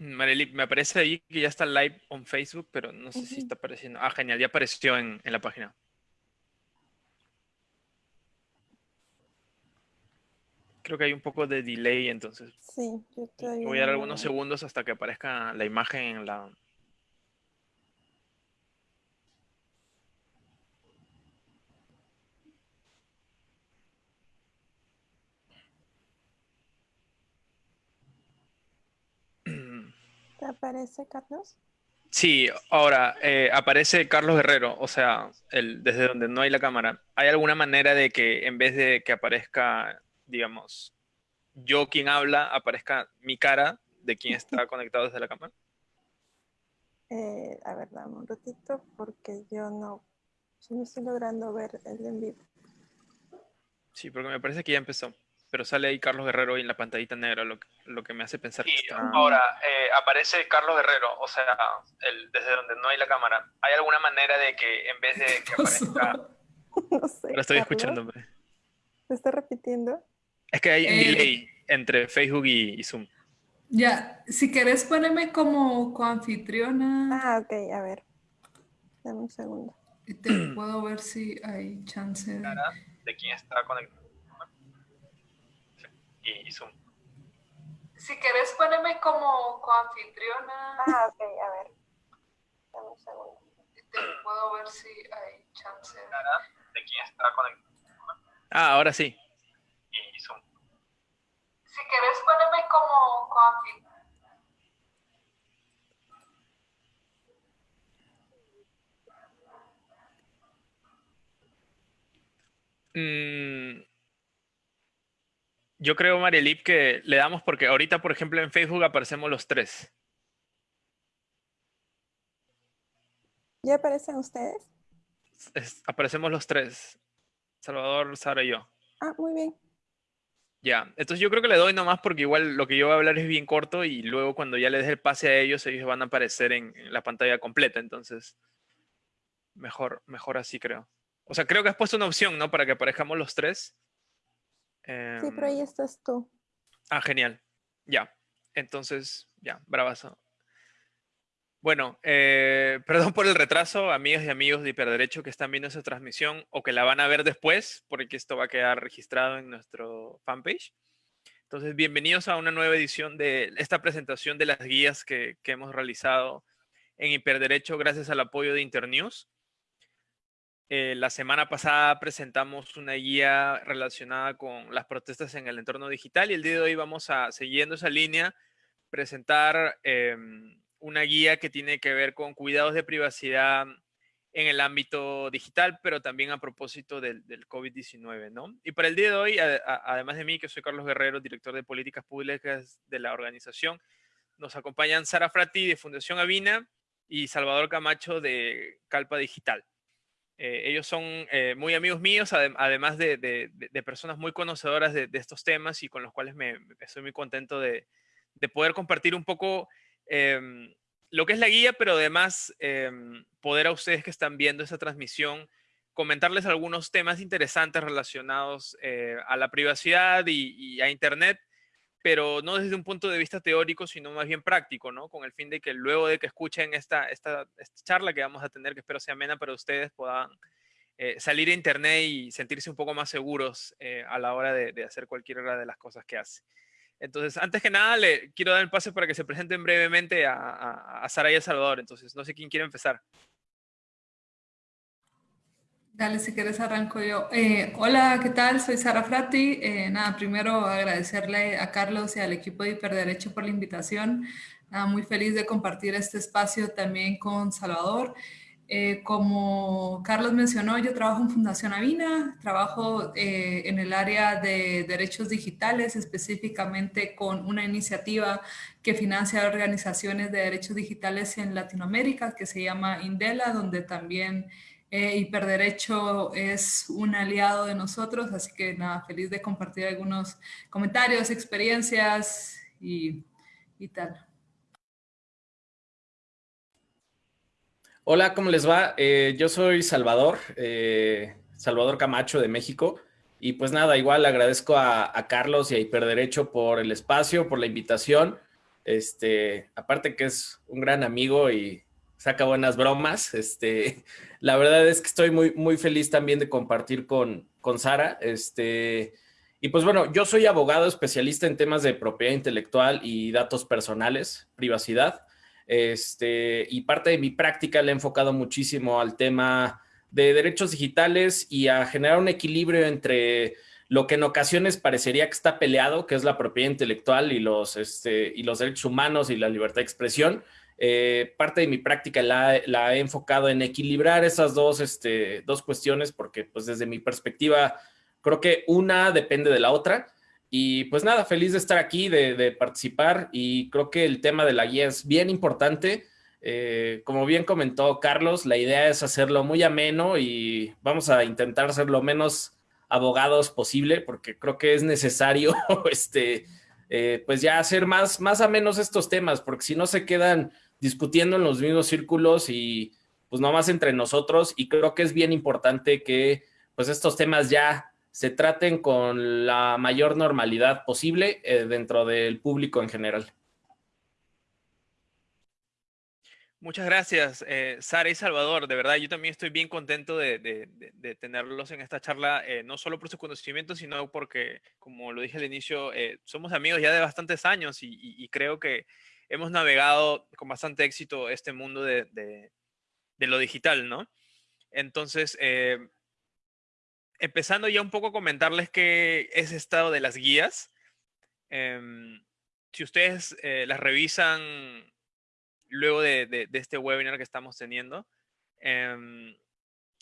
Marely, me aparece ahí que ya está live on Facebook, pero no sé si está apareciendo. Ah, genial, ya apareció en, en la página. Creo que hay un poco de delay, entonces. Sí, yo estoy... Voy a dar algunos segundos hasta que aparezca la imagen en la... ¿Te aparece, Carlos? Sí, ahora eh, aparece Carlos Guerrero, o sea, el, desde donde no hay la cámara. ¿Hay alguna manera de que en vez de que aparezca, digamos, yo quien habla, aparezca mi cara de quien está conectado desde la cámara? Eh, a ver, dame un ratito porque yo no, yo no estoy logrando ver el en vivo. Sí, porque me parece que ya empezó. Pero sale ahí Carlos Guerrero y en la pantallita negra, lo que, lo que me hace pensar que está... Ahora, eh, aparece Carlos Guerrero, o sea, el, desde donde no hay la cámara. ¿Hay alguna manera de que en vez de que aparezca... No sé. Lo estoy hombre. ¿Se está repitiendo? Es que hay un Eh. delay entre Facebook y, y Zoom. Ya, si querés ponerme como coanfitriona, Ah, ok, a ver. Dame un segundo. y te puedo ver si hay chance de... De quien está conectado. Y, y Zoom. Si querés ponerme como coanfitriona, Ah, ok, a ver. Dame un segundo. y te puedo ver si hay chance de... Quien está conectado. Ah, ahora sí. Y, Zoom. Si querés ponerme como coanfitriona. Mm, yo creo, Marielip, que le damos porque ahorita, por ejemplo, en Facebook aparecemos los tres. ¿Ya aparecen ustedes? Es- aparecemos los tres. Salvador, Sara y yo. Ah, muy bien. Ya, entonces yo creo que le doy nomás porque igual lo que yo voy a hablar es bien corto y luego cuando ya les dé el pase a ellos, ellos van a aparecer en, en la pantalla completa, entonces mejor, mejor así creo. O sea, creo que has puesto una opción, ¿no? Para que aparezcamos los tres. Sí, pero ahí estás tú. Ah, genial. Ya. Entonces, ya, bravazo. Bueno, eh, perdón por el retraso, amigas y amigos de Hiperderecho que están viendo esa transmisión o que la van a ver después, porque esto va a quedar registrado en nuestro fanpage. Entonces, bienvenidos a una nueva edición de esta presentación de las guías que, que hemos realizado en Hiperderecho gracias al apoyo de Internews. Eh, la semana pasada presentamos una guía relacionada con las protestas en el entorno digital y el día de hoy vamos a, siguiendo esa línea, presentar em, una guía que tiene que ver con cuidados de privacidad en el ámbito digital, pero también a propósito del, del COVID-19, ¿no? Y para el día de hoy, además de mí, que soy Carlos Guerrero, director de políticas públicas de la organización, nos acompañan Sara Frati de Fundación Avina y Salvador Camacho de Calpa Digital. Eh, ellos son eh, muy amigos míos, adem- además de, personas muy conocedoras de, estos temas y con los cuales me, estoy muy contento de, de poder compartir un poco em, lo que es la guía, pero además em, poder a ustedes que están viendo esta transmisión comentarles algunos temas interesantes relacionados eh, a la privacidad y a Internet, pero no desde un punto de vista teórico, sino más bien práctico, ¿no? Con el fin de que luego de que escuchen esta, esta, charla que vamos a tener, que espero sea amena para ustedes, puedan eh, salir a Internet y sentirse un poco más seguros eh, a la hora de, de hacer cualquiera de las cosas que hace. Entonces, antes que nada, le quiero dar el pase para que se presenten brevemente a, a, a Sara y a Salvador. Entonces, no sé quién quiere empezar. Dale, si quieres arranco yo. Eh, hola, ¿qué tal? Soy Sara Frati. Eh, nada, primero agradecerle a Carlos y al equipo de Hiperderecho por la invitación. Nada, muy feliz de compartir este espacio también con Salvador. Eh, como Carlos mencionó, yo trabajo en Fundación Avina, trabajo eh, en el área de derechos digitales, específicamente con una iniciativa que financia organizaciones de derechos digitales en Latinoamérica, que se llama Indela, donde también eh, Hiperderecho es un aliado de nosotros, así que nada, feliz de compartir algunos comentarios, experiencias y, y tal. Hola, ¿cómo les va? Eh, yo soy Salvador, eh, Salvador Camacho de México. Y pues nada, igual agradezco a, a Carlos y a Hiperderecho por el espacio, por la invitación. Este, aparte que es un gran amigo y saca buenas bromas. Este, la verdad es que estoy muy, muy feliz también de compartir con, con Sara. Este, y pues bueno, yo soy abogado especialista en temas de propiedad intelectual y datos personales, privacidad. Este, y parte de mi práctica le he enfocado muchísimo al tema de derechos digitales y a generar un equilibrio entre lo que en ocasiones parecería que está peleado, que es la propiedad intelectual y los, este, y los derechos humanos y la libertad de expresión. Eh, parte de mi práctica la, he enfocado en equilibrar esas dos, este, dos cuestiones porque pues desde mi perspectiva creo que una depende de la otra. Y pues nada, feliz de estar aquí, de, participar y creo que el tema de la guía es bien importante. Eh, como bien comentó Carlos, la idea es hacerlo muy ameno y vamos a intentar ser lo menos abogados posible porque creo que es necesario este, eh, pues ya hacer más, más amenos estos temas porque si no se quedan discutiendo en los mismos círculos y pues nomás entre nosotros y creo que es bien importante que pues estos temas ya se traten con la mayor normalidad posible eh, dentro del público en general. Muchas gracias, eh, Sara y Salvador. De verdad, yo también estoy bien contento de, tenerlos en esta charla, eh, no solo por su conocimiento, sino porque, como lo dije al inicio, somos amigos ya de bastantes años y, creo que hemos navegado con bastante éxito este mundo de, lo digital, ¿no? Entonces, empezando ya un poco a comentarles qué es estado de las guías. Em, si ustedes eh, las revisan luego de, este webinar que estamos teniendo, em,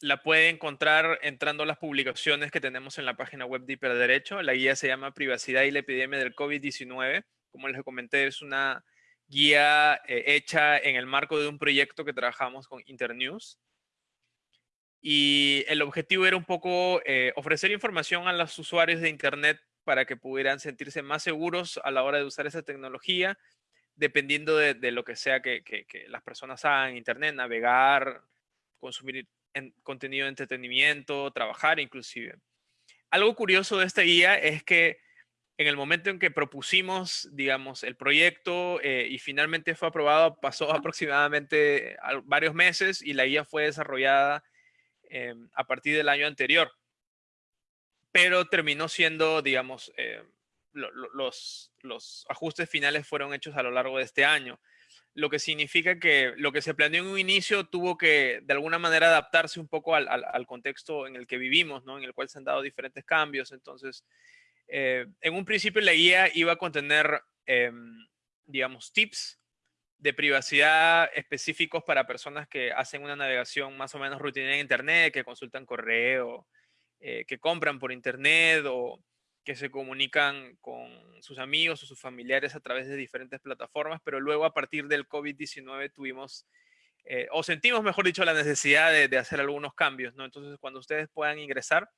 la pueden encontrar entrando a las publicaciones que tenemos en la página web de Hiperderecho. La guía se llama Privacidad y la epidemia del COVID-19. Como les comenté, es una guía eh, hecha en el marco de un proyecto que trabajamos con Internews. Y el objetivo era un poco eh, ofrecer información a los usuarios de Internet para que pudieran sentirse más seguros a la hora de usar esa tecnología, dependiendo de, lo que sea que, las personas hagan, Internet, navegar, consumir contenido de entretenimiento, trabajar inclusive. Algo curioso de esta guía es que en el momento en que propusimos, digamos, el proyecto eh, y finalmente fue aprobado, pasó aproximadamente varios meses y la guía fue desarrollada Em, a partir del año anterior. Pero terminó siendo, digamos, eh, los, los ajustes finales fueron hechos a lo largo de este año lo que significa que lo que se planeó en un inicio tuvo que de alguna manera adaptarse un poco al, al, contexto en el que vivimos, ¿no? en el cual se han dado diferentes cambios. Entonces, eh, en un principio la guía iba a contener, em, digamos, tips de privacidad específicos para personas que hacen una navegación más o menos rutinaria en Internet, que consultan correo, eh, que compran por Internet o que se comunican con sus amigos o sus familiares a través de diferentes plataformas, pero luego a partir del COVID-19 tuvimos, eh, o sentimos, mejor dicho, la necesidad de, hacer algunos cambios, ¿no? Entonces, cuando ustedes puedan ingresar,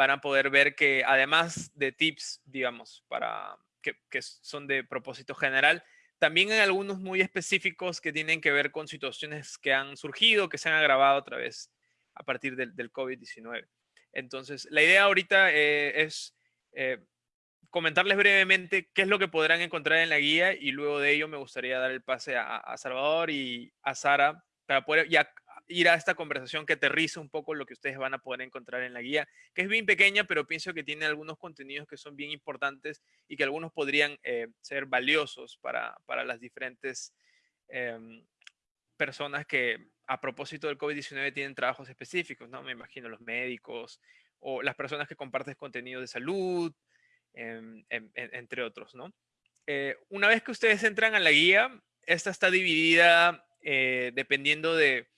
van a poder ver que además de tips, digamos, para que, que son de propósito general, también hay algunos muy específicos que tienen que ver con situaciones que han surgido, que se han agravado otra vez a partir del, COVID-19. Entonces, la idea ahorita eh, es eh, comentarles brevemente qué es lo que podrán encontrar en la guía y luego de ello me gustaría dar el pase a, Salvador y a Sara para poder ir a esta conversación que aterriza un poco lo que ustedes van a poder encontrar en la guía, que es bien pequeña, pero pienso que tiene algunos contenidos que son bien importantes y que algunos podrían eh, ser valiosos para, para las diferentes em, personas que a propósito del COVID-19 tienen trabajos específicos, ¿no? Me imagino los médicos o las personas que comparten contenido de salud, em, entre otros, ¿no? Eh, una vez que ustedes entran a la guía, esta está dividida eh, dependiendo de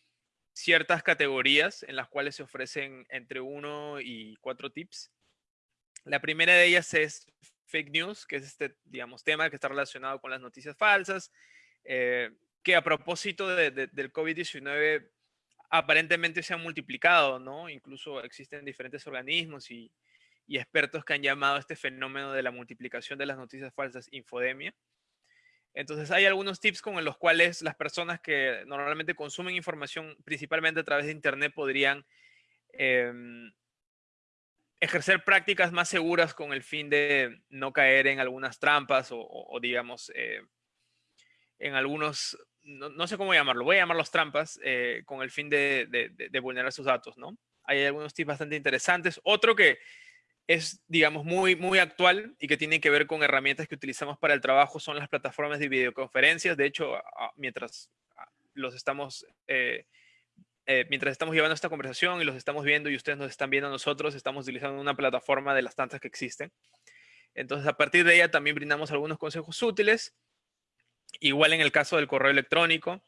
ciertas categorías en las cuales se ofrecen entre uno y cuatro tips. La primera de ellas es fake news, que es este, digamos, tema que está relacionado con las noticias falsas, eh, que a propósito del COVID-19 aparentemente se han multiplicado, ¿no? Incluso existen diferentes organismos y, y expertos que han llamado a este fenómeno de la multiplicación de las noticias falsas infodemia. Entonces hay algunos tips con los cuales las personas que normalmente consumen información principalmente a través de Internet podrían em, ejercer prácticas más seguras con el fin de no caer en algunas trampas o, digamos, eh, en algunos, no, sé cómo llamarlo, voy a llamarlos trampas, eh, con el fin de, de, vulnerar sus datos, ¿no? Hay algunos tips bastante interesantes. Otro que es, digamos, muy, muy actual y que tiene que ver con herramientas que utilizamos para el trabajo son las plataformas de videoconferencias. De hecho, mientras los estamos, eh, eh, mientras estamos llevando esta conversación y los estamos viendo y ustedes nos están viendo a nosotros, estamos utilizando una plataforma de las tantas que existen. Entonces, a partir de ella también brindamos algunos consejos útiles, igual en el caso del correo electrónico.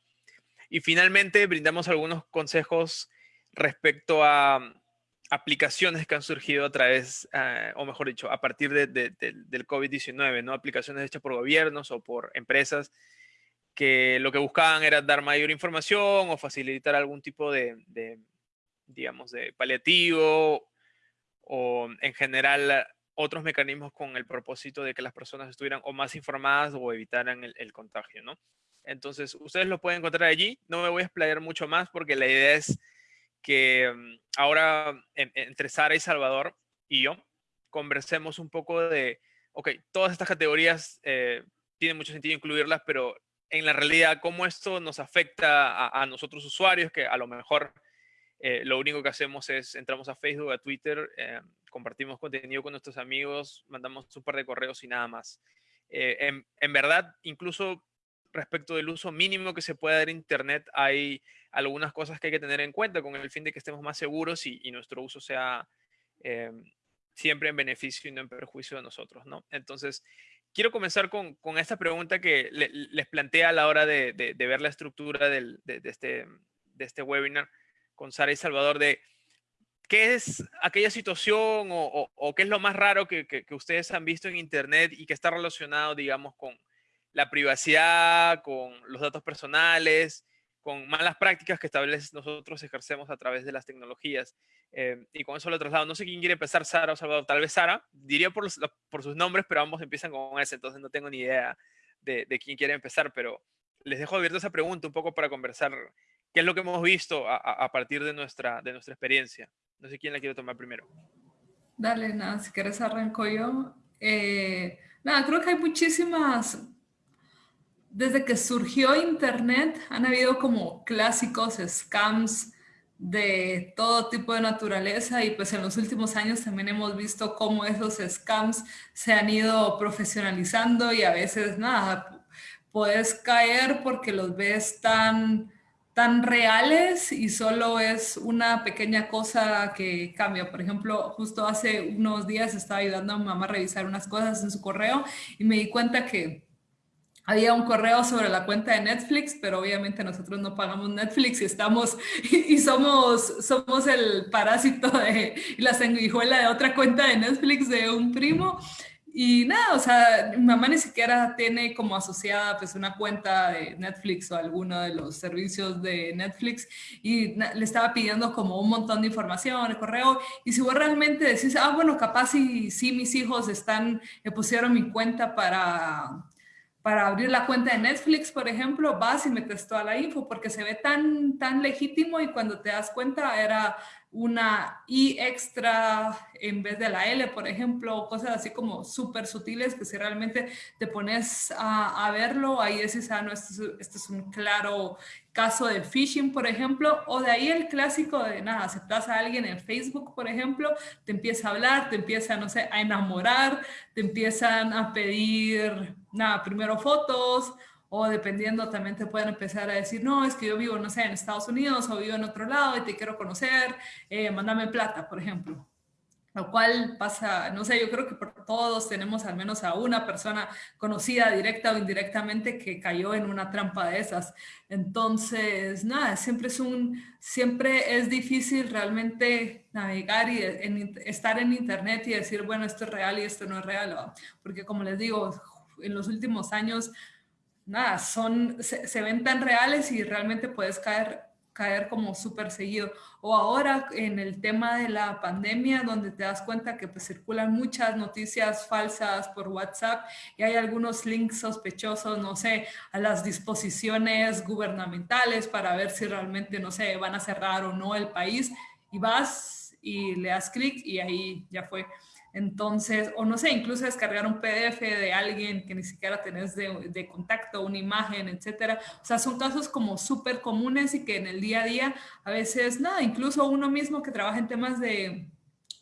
Y finalmente, brindamos algunos consejos respecto a aplicaciones que han surgido a través, eh, o mejor dicho, a partir del COVID-19, ¿no? Aplicaciones hechas por gobiernos o por empresas que lo que buscaban era dar mayor información o facilitar algún tipo de, digamos, de paliativo o en general otros mecanismos con el propósito de que las personas estuvieran o más informadas o evitaran el, contagio, ¿no? Entonces, ustedes lo pueden encontrar allí. No me voy a explayar mucho más porque la idea es que mm, ahora entre Sara y Salvador y yo conversemos un poco de, ok, todas estas categorías eh, tienen mucho sentido incluirlas, pero en la realidad cómo esto nos afecta a, nosotros usuarios, que a lo mejor eh, lo único que hacemos es entramos a Facebook, a Twitter, eh, compartimos contenido con nuestros amigos, mandamos un par de correos y nada más. Eh, en, en, verdad, incluso respecto del uso mínimo que se puede dar Internet, hay algunas cosas que hay que tener en cuenta con el fin de que estemos más seguros y, y nuestro uso sea siempre en beneficio y no en perjuicio de nosotros, ¿no? Entonces, quiero comenzar con, con esta pregunta que les plantea a la hora de, de, ver la estructura del, de, este, de este webinar con Sara y Salvador de qué es aquella situación o, o, qué es lo más raro que, que, ustedes han visto en Internet y que está relacionado, digamos, con la privacidad, con los datos personales, con malas prácticas que vez nosotros ejercemos a través de las tecnologías. Eh, y con eso lo traslado. No sé quién quiere empezar, Sara o Salvador. Tal vez Sara, diría por, por sus nombres, pero ambos empiezan con ese, entonces no tengo ni idea de, de, quién quiere empezar, pero les dejo abierta esa pregunta un poco para conversar qué es lo que hemos visto a, a, partir de nuestra, de nuestra experiencia. No sé quién la quiere tomar primero. Dale, nada, si quieres arranco yo. Eh, nada, creo que hay muchísimas desde que surgió Internet han habido como clásicos scams de todo tipo de naturaleza y pues en los últimos años también hemos visto cómo esos scams se han ido profesionalizando y a veces nada, puedes caer porque los ves tan, tan reales y solo es una pequeña cosa que cambia. Por ejemplo, justo hace unos días estaba ayudando a mi mamá a revisar unas cosas en su correo y me di cuenta que había un correo sobre la cuenta de Netflix, pero obviamente nosotros no pagamos Netflix y estamos y somos somos el parásito de la sanguijuela de otra cuenta de Netflix de un primo. Y nada, o sea, mi mamá ni siquiera tiene como asociada pues una cuenta de Netflix o alguno de los servicios de Netflix y le estaba pidiendo como un montón de información, el correo. Y si vos realmente decís, ah, bueno, capaz si sí, mis hijos están, me pusieron mi cuenta para para abrir la cuenta de Netflix, por ejemplo, vas y metes toda la info porque se ve tan, tan legítimo y cuando te das cuenta era una I extra en vez de la L, por ejemplo, cosas así como súper sutiles que si realmente te pones a, verlo, ahí dices, ah, no, este es, es, un claro caso de phishing, por ejemplo, o de ahí el clásico de, nada, aceptas a alguien en Facebook, por ejemplo, te empieza a hablar, te empieza, no sé, a enamorar, te empiezan a pedir, nada, primero fotos, o dependiendo también te pueden empezar a decir, no, es que yo vivo, no sé, en Estados Unidos o vivo en otro lado y te quiero conocer, eh, mándame plata, por ejemplo. Lo cual pasa, no sé, yo creo que por todos tenemos al menos a una persona conocida directa o indirectamente que cayó en una trampa de esas. Entonces, nada, siempre es un, siempre es difícil realmente navegar y estar en internet y decir, bueno, esto es real y esto no es real. Porque como les digo, en los últimos años nada, son, se, ven tan reales y realmente puedes caer, caer como súper seguido. O ahora en el tema de la pandemia, donde te das cuenta que pues, circulan muchas noticias falsas por WhatsApp y hay algunos links sospechosos, no sé, a las disposiciones gubernamentales para ver si realmente, no sé, van a cerrar o no el país y vas y le das clic y ahí ya fue. Entonces, o no sé, incluso descargar un PDF de alguien que ni siquiera tenés de, de contacto, una imagen, etcétera. O sea, son casos como súper comunes y que en el día a día a veces, nada, incluso uno mismo que trabaja en temas de,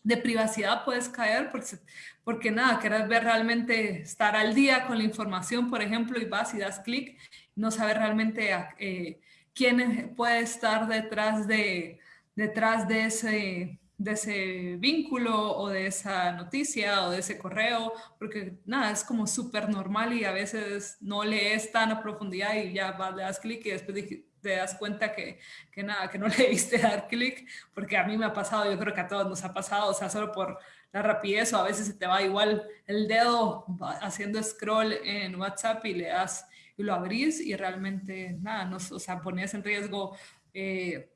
de privacidad puedes caer porque, porque nada, querés ver realmente estar al día con la información, por ejemplo, y vas y das clic, no sabes realmente eh, quién puede estar detrás de, detrás de ese, de ese vínculo o de esa noticia o de ese correo, porque nada, es como súper normal y a veces no lees tan a profundidad y ya vas, le das clic y después te das cuenta que, que nada, que no le diste dar clic, porque a mí me ha pasado, yo creo que a todos nos ha pasado, o sea, solo por la rapidez o a veces se te va igual el dedo haciendo scroll en WhatsApp y le das y lo abrís y realmente nada, no, o sea, ponías en riesgo eh,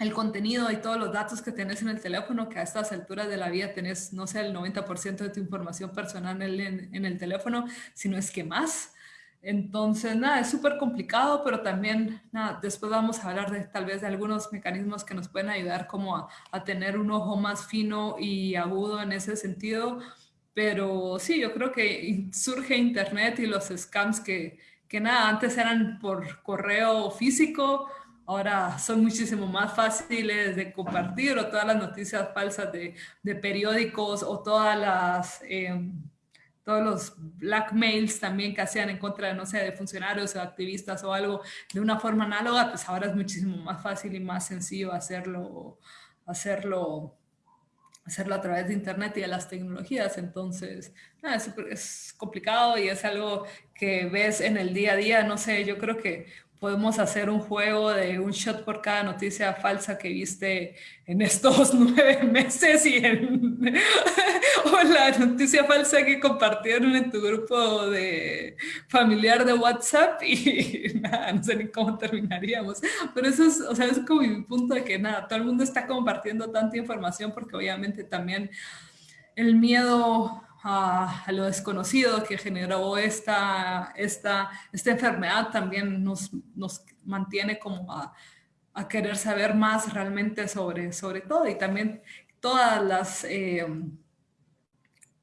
el contenido y todos los datos que tenés en el teléfono, que a estas alturas de la vida tenés, no sé, el 90% de tu información personal en, el teléfono, sino es que más. Entonces, nada, es súper complicado, pero también, nada, después vamos a hablar de tal vez de algunos mecanismos que nos pueden ayudar como a, tener un ojo más fino y agudo en ese sentido. Pero sí, yo creo que surge Internet y los scams que, que nada, antes eran por correo físico, ahora son muchísimo más fáciles de compartir o todas las noticias falsas de, de periódicos o todas las... Em, todos los blackmails también que hacían en contra, de, no sé, de funcionarios o activistas o algo de una forma análoga, pues ahora es muchísimo más fácil y más sencillo hacerlo, hacerlo, hacerlo a través de internet y de las tecnologías. Entonces, es, es complicado y es algo que ves en el día a día. No sé, yo creo que podemos hacer un juego de un shot por cada noticia falsa que viste en estos nueve meses y en, o la noticia falsa que compartieron en tu grupo de familiar de WhatsApp y nada, no sé ni cómo terminaríamos. Pero eso es, o sea, es como mi punto de que nada, todo el mundo está compartiendo tanta información porque obviamente también el miedo a, lo desconocido que generó esta, esta, esta enfermedad también nos, nos mantiene como a, a, querer saber más realmente sobre, sobre todo y también todas las... Eh,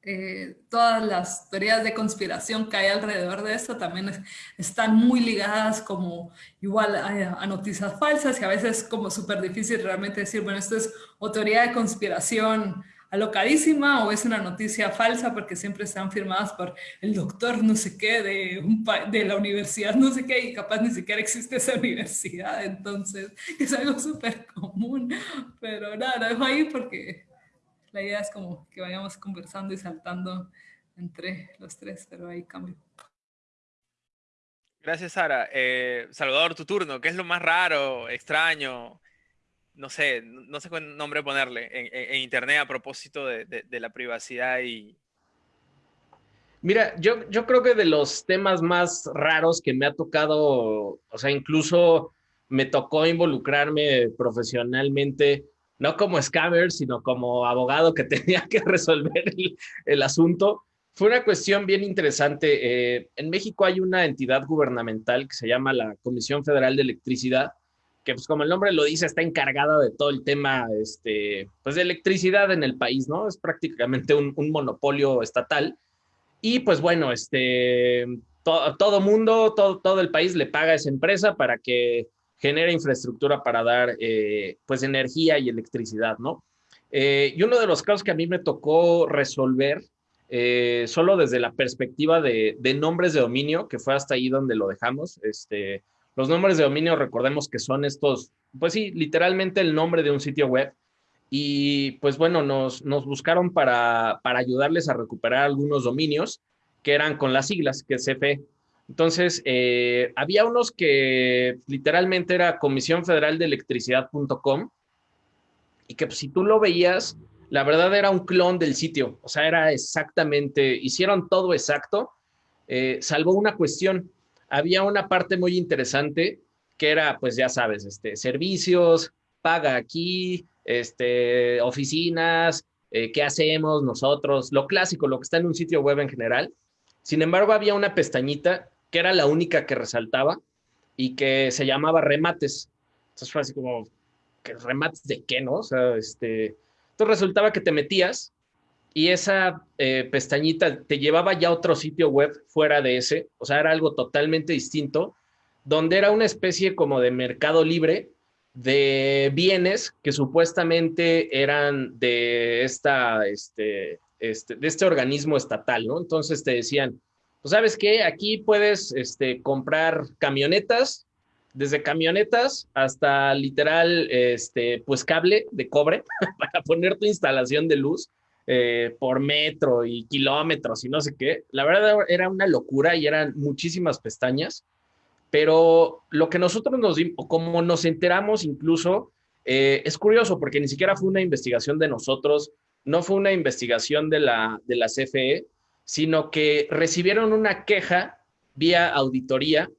eh, todas las teorías de conspiración que hay alrededor de esto también están muy ligadas como igual a, a, noticias falsas y a veces como súper difícil realmente decir, bueno, esto es o teoría de conspiración alocadísima o es una noticia falsa porque siempre están firmadas por el doctor no sé qué de, un de la universidad no sé qué y capaz ni siquiera existe esa universidad, entonces es algo súper común, pero nada, lo dejo ahí porque la idea es como que vayamos conversando y saltando entre los tres, pero ahí cambio. Gracias, Sara. Eh, Salvador, tu turno. ¿Qué es lo más raro, extraño, no sé, no sé cuál nombre ponerle en, Internet a propósito de, la privacidad y... Mira, yo, yo creo que de los temas más raros que me ha tocado, o sea, incluso me tocó involucrarme profesionalmente, no como scammer, sino como abogado que tenía que resolver el, asunto. Fue una cuestión bien interesante. Eh, en México hay una entidad gubernamental que se llama la Comisión Federal de Electricidad, que pues como el nombre lo dice, está encargada de todo el tema este, pues de electricidad en el país, ¿no? Es prácticamente un, monopolio estatal. Y pues bueno, este, todo mundo, todo, todo el país le paga a esa empresa para que genere infraestructura para dar eh, pues energía y electricidad, ¿no? Eh, y uno de los casos que a mí me tocó resolver, eh, solo desde la perspectiva de, de, nombres de dominio, que fue hasta ahí donde lo dejamos, este, los nombres de dominio, recordemos que son estos, pues sí, literalmente el nombre de un sitio web. Y pues bueno, nos, nos buscaron para, para ayudarles a recuperar algunos dominios que eran con las siglas, que es CFE. Entonces, eh, había unos que literalmente era Comisión Federal de Electricidad.com y que pues, si tú lo veías, la verdad era un clon del sitio, o sea, era exactamente, hicieron todo exacto, eh, salvo una cuestión había una parte muy interesante que era, pues ya sabes, este, servicios, paga aquí, este, oficinas, eh, qué hacemos nosotros, lo clásico, lo que está en un sitio web en general. Sin embargo, había una pestañita que era la única que resaltaba y que se llamaba remates. Entonces fue así como, ¿remates de qué, no? O sea, este, entonces resultaba que te metías y esa eh, pestañita te llevaba ya a otro sitio web fuera de ese, o sea, era algo totalmente distinto, donde era una especie como de mercado libre de bienes que supuestamente eran de esta, este, este, de este organismo estatal, ¿no? Entonces te decían, pues sabes qué, aquí puedes este, comprar camionetas, desde camionetas hasta literal, este, pues cable de cobre para poner tu instalación de luz eh, por metro y kilómetros y no sé qué. La verdad era una locura y eran muchísimas pestañas, pero lo que nosotros nos, como nos enteramos incluso, eh, es curioso porque ni siquiera fue una investigación de nosotros, no fue una investigación de la, de la CFE, sino que recibieron una queja vía auditoría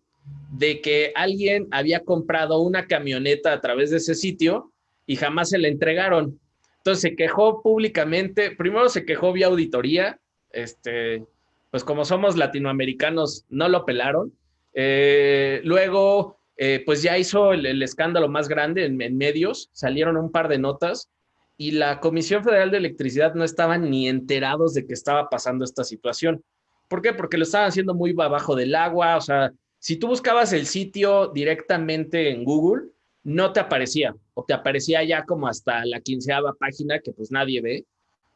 de que alguien había comprado una camioneta a través de ese sitio y jamás se la entregaron. Entonces se quejó públicamente, primero se quejó vía auditoría, este, pues como somos latinoamericanos, no lo pelaron. Eh, luego, eh, pues ya hizo el, escándalo más grande en, medios, salieron un par de notas y la Comisión Federal de Electricidad no estaban ni enterados de que estaba pasando esta situación. ¿Por qué? Porque lo estaban haciendo muy abajo del agua, o sea, si tú buscabas el sitio directamente en Google, no te aparecía, o te aparecía ya como hasta la quinceava página que pues nadie ve,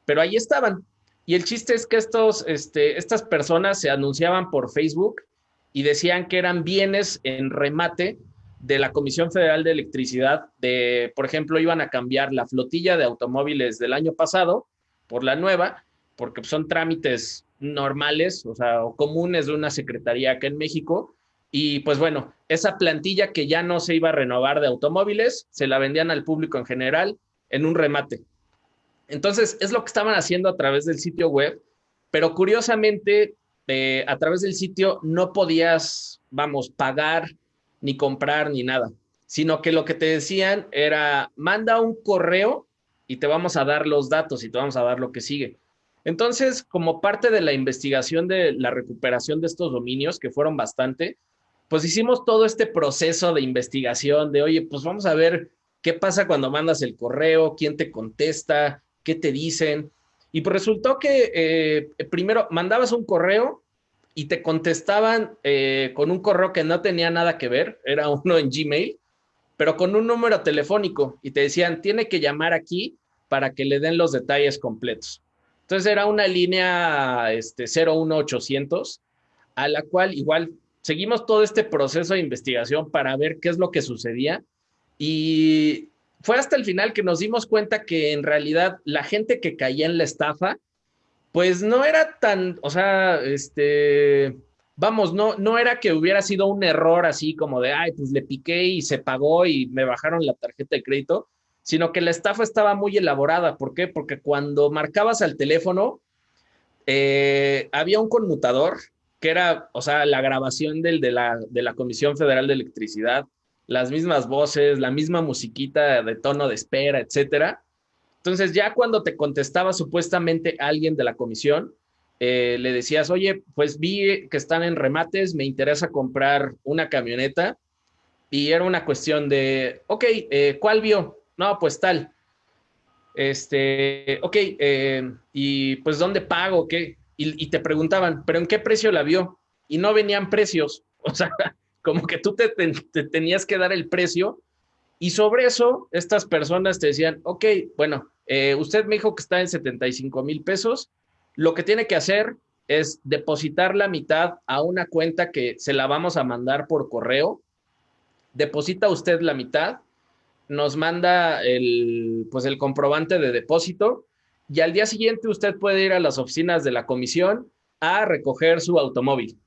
pero ahí estaban. Y el chiste es que estos, este, estas personas se anunciaban por Facebook y decían que eran bienes en remate de la Comisión Federal de Electricidad, de, por ejemplo, iban a cambiar la flotilla de automóviles del año pasado por la nueva, porque son trámites normales, o sea, o comunes de una secretaría acá en México, y pues bueno, esa plantilla que ya no se iba a renovar de automóviles, se la vendían al público en general en un remate. Entonces, es lo que estaban haciendo a través del sitio web, pero curiosamente, eh, a través del sitio no podías, vamos, pagar, ni comprar, ni nada, sino que lo que te decían era, manda un correo y te vamos a dar los datos y te vamos a dar lo que sigue. Entonces, como parte de la investigación de la recuperación de estos dominios, que fueron bastante, pues hicimos todo este proceso de investigación de, oye, pues vamos a ver qué pasa cuando mandas el correo, quién te contesta, qué te dicen. Y pues resultó que eh, primero mandabas un correo y te contestaban eh, con un correo que no tenía nada que ver, era uno en Gmail, pero con un número telefónico y te decían, tiene que llamar aquí para que le den los detalles completos. Entonces era una línea este, 01800 a la cual igual seguimos todo este proceso de investigación para ver qué es lo que sucedía y fue hasta el final que nos dimos cuenta que en realidad la gente que caía en la estafa, pues no era tan, o sea, este, vamos, no, no era que hubiera sido un error así como de, ay, pues le piqué y se pagó y me bajaron la tarjeta de crédito, sino que la estafa estaba muy elaborada. ¿Por qué? Porque cuando marcabas al teléfono, eh, había un conmutador que era, o sea, la grabación del, de, la, de la Comisión Federal de Electricidad, las mismas voces, la misma musiquita de tono de espera, etcétera. Entonces, ya cuando te contestaba supuestamente alguien de la comisión, eh, le decías, oye, pues vi que están en remates, me interesa comprar una camioneta. Y era una cuestión de, ok, eh, ¿cuál vio? No, pues tal. Este, ok, eh, y pues ¿dónde pago? ¿Qué? Y, te preguntaban, ¿pero en qué precio la vio? Y no venían precios, o sea, como que tú te, tenías que dar el precio. Y sobre eso estas personas te decían, ok, bueno, eh, usted me dijo que está en 75 mil pesos, lo que tiene que hacer es depositar la mitad a una cuenta que se la vamos a mandar por correo, deposita usted la mitad, nos manda el, pues el comprobante de depósito y al día siguiente usted puede ir a las oficinas de la comisión a recoger su automóvil.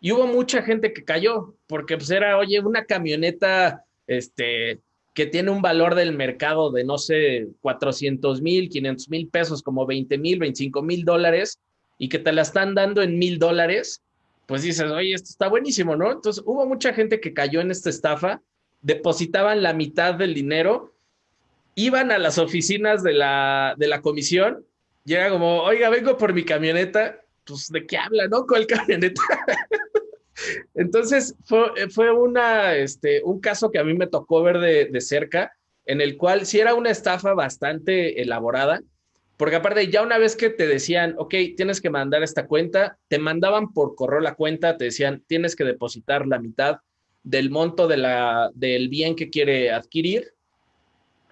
Y hubo mucha gente que cayó, porque pues era, oye, una camioneta este, que tiene un valor del mercado de, no sé, 400 mil, 500 mil pesos, como 20 mil, 25 mil dólares, y que te la están dando en mil dólares, pues dices, oye, esto está buenísimo, ¿no? Entonces hubo mucha gente que cayó en esta estafa, depositaban la mitad del dinero iban a las oficinas de la, de la comisión y era como, oiga, vengo por mi camioneta, pues de qué habla, ¿no? ¿Cuál camioneta? Entonces fue, fue una, este, un caso que a mí me tocó ver de, de cerca, en el cual sí era una estafa bastante elaborada, Porque aparte, ya una vez que te decían, ok, tienes que mandar esta cuenta, te mandaban por correo la cuenta, te decían, tienes que depositar la mitad del monto de la, del bien que quiere adquirir.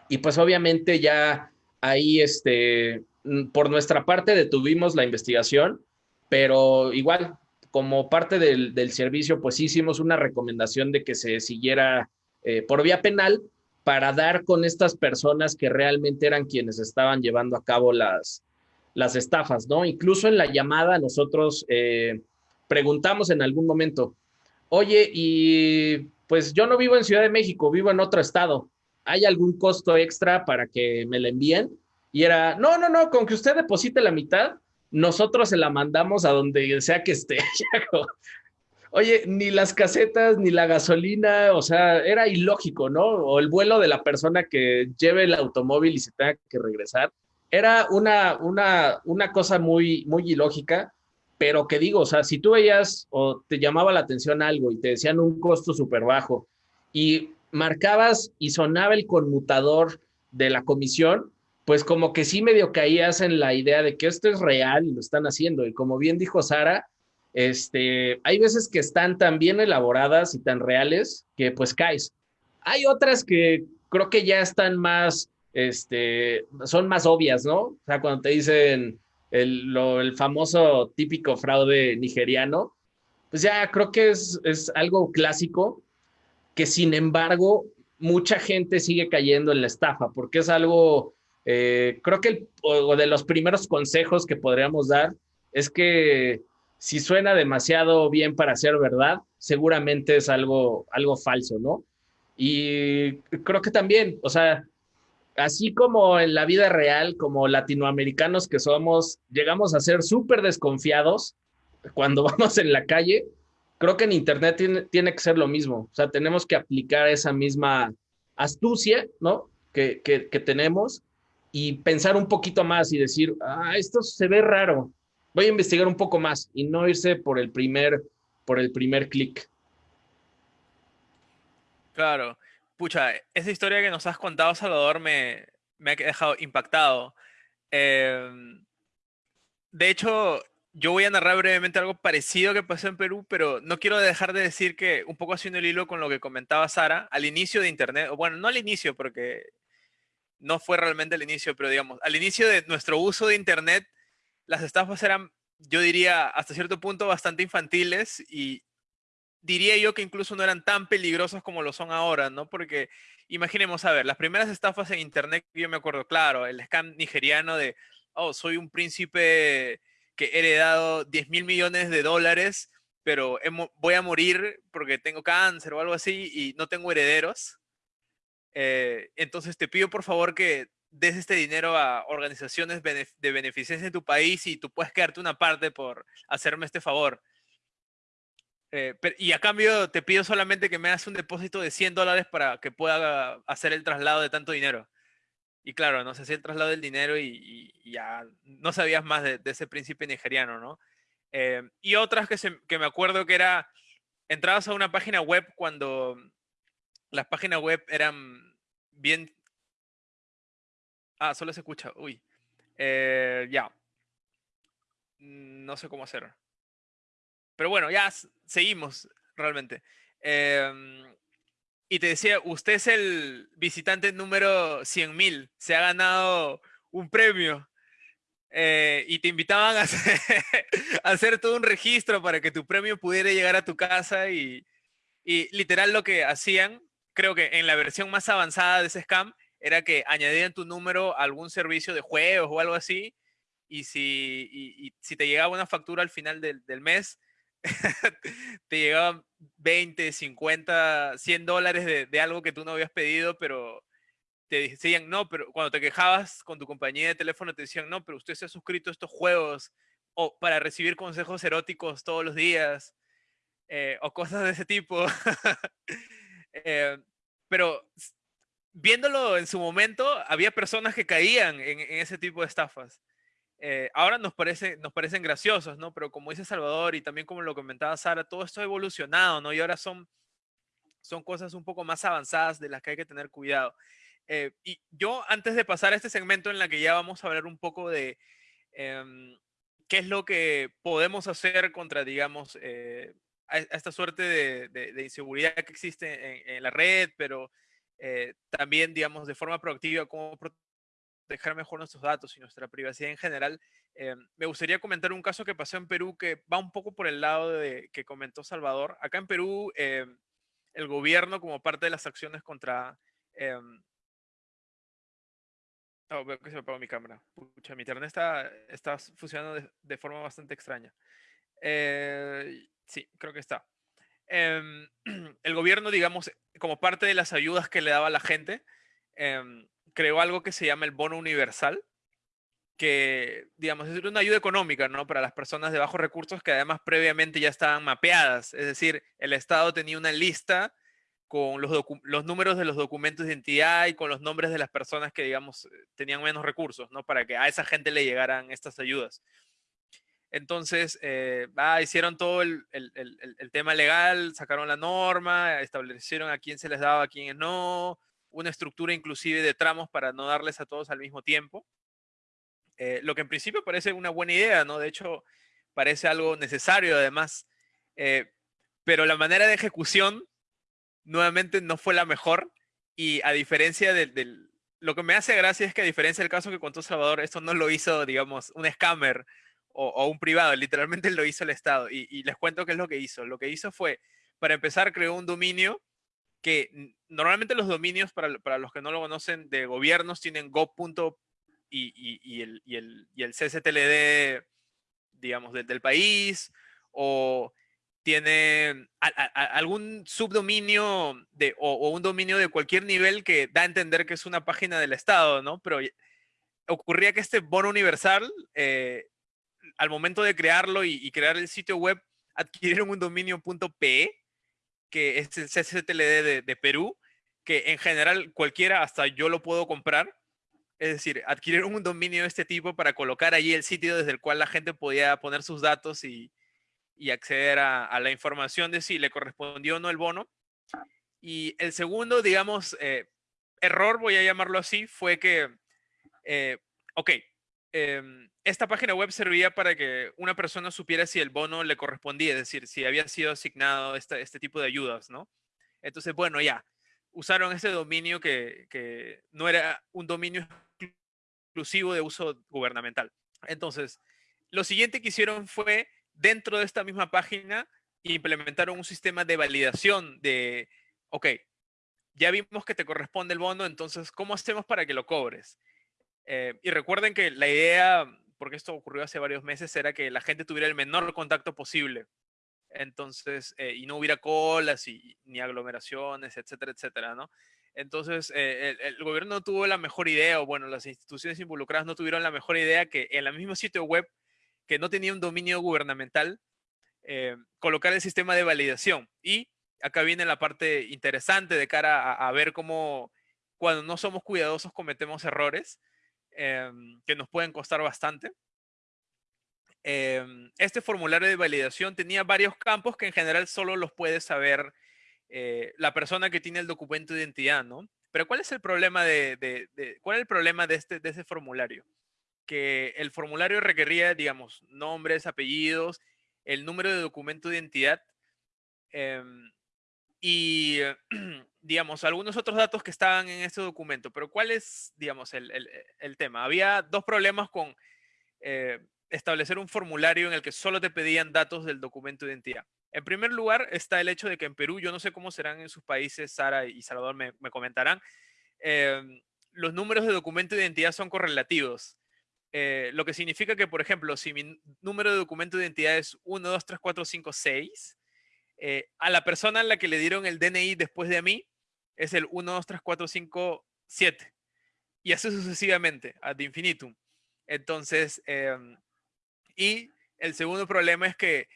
Y pues obviamente ya ahí, este, por nuestra parte detuvimos la investigación, pero igual, como parte del, del servicio, pues hicimos una recomendación de que se siguiera eh, por vía penal para dar con estas personas que realmente eran quienes estaban llevando a cabo las, las estafas, ¿no? Incluso en la llamada nosotros eh, preguntamos en algún momento, oye, y pues yo no vivo en Ciudad de México, vivo en otro estado, ¿hay algún costo extra para que me la envíen? Y era, no, no, no, con que usted deposite la mitad, nosotros se la mandamos a donde sea que esté. Oye, ni las casetas, ni la gasolina, o sea, era ilógico, ¿no? O el vuelo de la persona que lleve el automóvil y se tenga que regresar. Era una, una, una cosa muy, muy ilógica, pero que digo, o sea, si tú veías o te llamaba la atención algo y te decían un costo súper bajo y marcabas y sonaba el conmutador de la comisión, pues como que sí medio caías en la idea de que esto es real y lo están haciendo. Y como bien dijo Sara, este, hay veces que están tan bien elaboradas y tan reales que pues caes. Hay otras que creo que ya están más, este, son más obvias, ¿no? O sea, cuando te dicen el, famoso típico fraude nigeriano, pues ya creo que es, es algo clásico que sin embargo mucha gente sigue cayendo en la estafa porque es algo, eh, creo que el, o de los primeros consejos que podríamos dar es que si suena demasiado bien para ser verdad, seguramente es algo, algo falso, ¿no? Y creo que también, o sea, así como en la vida real, como latinoamericanos que somos, llegamos a ser súper desconfiados cuando vamos en la calle, creo que en Internet tiene, tiene, que ser lo mismo. O sea, tenemos que aplicar esa misma astucia, ¿no? Que, que, que tenemos y pensar un poquito más y decir, ah, esto se ve raro, voy a investigar un poco más y no irse por el primer, por el primer clic. Claro. Pucha, esa historia que nos has contado, Salvador, me, me ha dejado impactado. Eh, de hecho, yo voy a narrar brevemente algo parecido que pasó en Perú, pero no quiero dejar de decir que un poco haciendo el hilo con lo que comentaba Sara, al inicio de Internet, o bueno, no al inicio, porque no fue realmente al inicio, pero digamos, al inicio de nuestro uso de Internet, las estafas eran, yo diría, hasta cierto punto bastante infantiles y diría yo que incluso no eran tan peligrosas como lo son ahora, ¿no? Porque imaginemos, a ver, las primeras estafas en Internet, yo me acuerdo, claro, el scam nigeriano de, oh, soy un príncipe que he heredado 10 mil millones de dólares, pero voy a morir porque tengo cáncer o algo así y no tengo herederos. Eh, entonces te pido por favor que des este dinero a organizaciones de beneficencia en tu país y tú puedes quedarte una parte por hacerme este favor. Eh, y a cambio te pido solamente que me hagas un depósito de 100 dólares para que pueda hacer el traslado de tanto dinero. Y claro, no se hacía el traslado del dinero y, ya no sabías más de, ese príncipe nigeriano, ¿no? Eh, y otras que, que me acuerdo que era, entrabas a una página web cuando las páginas web eran bien Ah, solo se escucha. Uy. Eh, ya. No sé cómo hacer. Pero bueno, ya seguimos realmente. Em, y te decía, usted es el visitante número 100.000. Se ha ganado un premio. Eh, y te invitaban a hacer, todo un registro para que tu premio pudiera llegar a tu casa y, y literal lo que hacían, creo que en la versión más avanzada de ese scam, era que añadían tu número a algún servicio de juegos o algo así, y si, y, si te llegaba una factura al final del, del mes, te llegaban 20, 50, 100 dólares de, de, algo que tú no habías pedido, pero te decían, no, pero cuando te quejabas con tu compañía de teléfono, te decían, no, pero usted se ha suscrito a estos juegos o para recibir consejos eróticos todos los días eh, o cosas de ese tipo. eh, pero viéndolo en su momento, había personas que caían en, ese tipo de estafas. Eh, ahora nos, parece, nos parecen graciosos, ¿no? Pero como dice Salvador y también como lo comentaba Sara, todo esto ha evolucionado, ¿no? Y ahora son, son cosas un poco más avanzadas de las que hay que tener cuidado. Eh, y yo, antes de pasar a este segmento en la que ya vamos a hablar un poco de em, qué es lo que podemos hacer contra, digamos, eh, a, esta suerte de, inseguridad que existe en, la red, pero eh, también, digamos, de forma proactiva, cómo proteger mejor nuestros datos y nuestra privacidad en general. me gustaría comentar un caso que pasó en Perú que va un poco por el lado de que comentó Salvador. Acá en Perú, el gobierno, como parte de las acciones contra em, Oh, veo que se me apagó mi cámara. Pucha, mi internet está, está funcionando de, forma bastante extraña. Eh, sí, creo que está. Em, el gobierno, digamos, como parte de las ayudas que le daba a la gente, em, creó algo que se llama el bono universal, que, digamos, es una ayuda económica, ¿no? Para las personas de bajos recursos que además previamente ya estaban mapeadas. Es decir, el Estado tenía una lista con los, los, números de los documentos de identidad y con los nombres de las personas que, digamos, eh, tenían menos recursos, ¿no? Para que a esa gente le llegaran estas ayudas. Entonces, eh, hicieron todo el, el, el, tema legal, sacaron la norma, establecieron a quién se les daba, a quién no, una estructura inclusive de tramos para no darles a todos al mismo tiempo. Eh, lo que en principio parece una buena idea, ¿no? De hecho, parece algo necesario además, pero la manera de ejecución nuevamente no fue la mejor y a diferencia del, Lo que me hace gracia es que a diferencia del caso que contó Salvador, esto no lo hizo, digamos, un scammer o, un privado, literalmente lo hizo el Estado. Y, les cuento qué es lo que hizo. Lo que hizo fue, para empezar, creó un dominio normalmente los dominios, para, para los que no lo conocen, de gobiernos tienen gov. Y, y, el, y, el, y el digamos, del país, o tiene algún subdominio de, o, un dominio de cualquier nivel que da a entender que es una página del Estado, ¿no? Pero ocurría que este bono universal, eh, al momento de crearlo y, crear el sitio web, adquirieron un dominio .pe, que es el CCTLD de, de Perú, que en general cualquiera, hasta yo lo puedo comprar. Es decir, adquirieron un dominio de este tipo para colocar allí el sitio desde el cual la gente podía poner sus datos y, y acceder a, la información de si le correspondió o no el bono. Y el segundo, digamos, eh, error, voy a llamarlo así, fue que, eh, ok, em, esta página web servía para que una persona supiera si el bono le correspondía, es decir, si había sido asignado este, este tipo de ayudas, ¿no? Entonces, bueno, ya, usaron este dominio que, que no era un dominio exclusivo de uso gubernamental. Entonces, lo siguiente que hicieron fue dentro de esta misma página implementaron un sistema de validación de, ok, ya vimos que te corresponde el bono, entonces, ¿cómo hacemos para que lo cobres? Eh, y recuerden que la idea, porque esto ocurrió hace varios meses, era que la gente tuviera el menor contacto posible. Entonces, eh, y no hubiera colas y, ni aglomeraciones, etcétera, etcétera, ¿no? Entonces, eh, el, el, gobierno no tuvo la mejor idea, o bueno, las instituciones involucradas no tuvieron la mejor idea que en el mismo sitio web que no tenía un dominio gubernamental, eh, colocar el sistema de validación. Y acá viene la parte interesante de cara a, ver cómo cuando no somos cuidadosos cometemos errores em, que nos pueden costar bastante. Em, este formulario de validación tenía varios campos que en general solo los puede saber eh, la persona que tiene el documento de identidad, ¿no? Pero ¿cuál es el problema de, cuál es el problema de este, de ese formulario? que el formulario requería, digamos, nombres, apellidos, el número de documento de identidad em, y, digamos, algunos otros datos que estaban en este documento. Pero ¿cuál es, digamos, el, tema? Había dos problemas con eh, establecer un formulario en el que solo te pedían datos del documento de identidad. En primer lugar está el hecho de que en Perú, yo no sé cómo serán en sus países, Sara y Salvador me, comentarán, em, los números de documento de identidad son correlativos. Eh, lo que significa que, por ejemplo, si mi número de documento de identidad es 1, 2, 3, 4, 5, 6, a la persona a la que le dieron el DNI después de mí es el 1, 2, 3, 4, 5, 7. Y así sucesivamente, ad infinitum. Entonces, em, y el segundo problema es que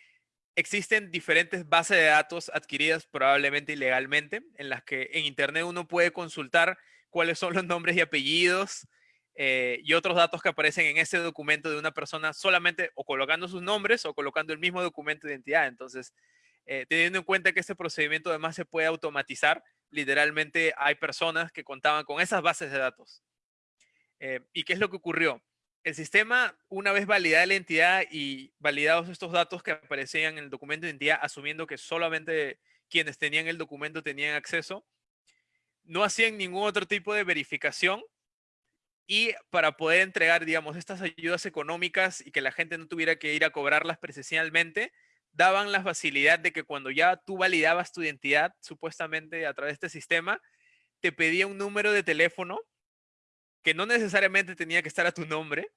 existen diferentes bases de datos adquiridas probablemente ilegalmente, en las que en Internet uno puede consultar cuáles son los nombres y apellidos eh, y otros datos que aparecen en ese documento de una persona solamente o colocando sus nombres o colocando el mismo documento de identidad. Entonces, eh, teniendo en cuenta que este procedimiento además se puede automatizar, literalmente hay personas que contaban con esas bases de datos. Eh, ¿Y qué es lo que ocurrió? El sistema, una vez validada la entidad y validados estos datos que aparecían en el documento de identidad, asumiendo que solamente quienes tenían el documento tenían acceso, no hacían ningún otro tipo de verificación y para poder entregar, digamos, estas ayudas económicas y que la gente no tuviera que ir a cobrarlas presencialmente, daban la facilidad de que cuando ya tú validabas tu identidad, supuestamente a través de este sistema, te pedía un número de teléfono que no necesariamente tenía que estar a tu nombre.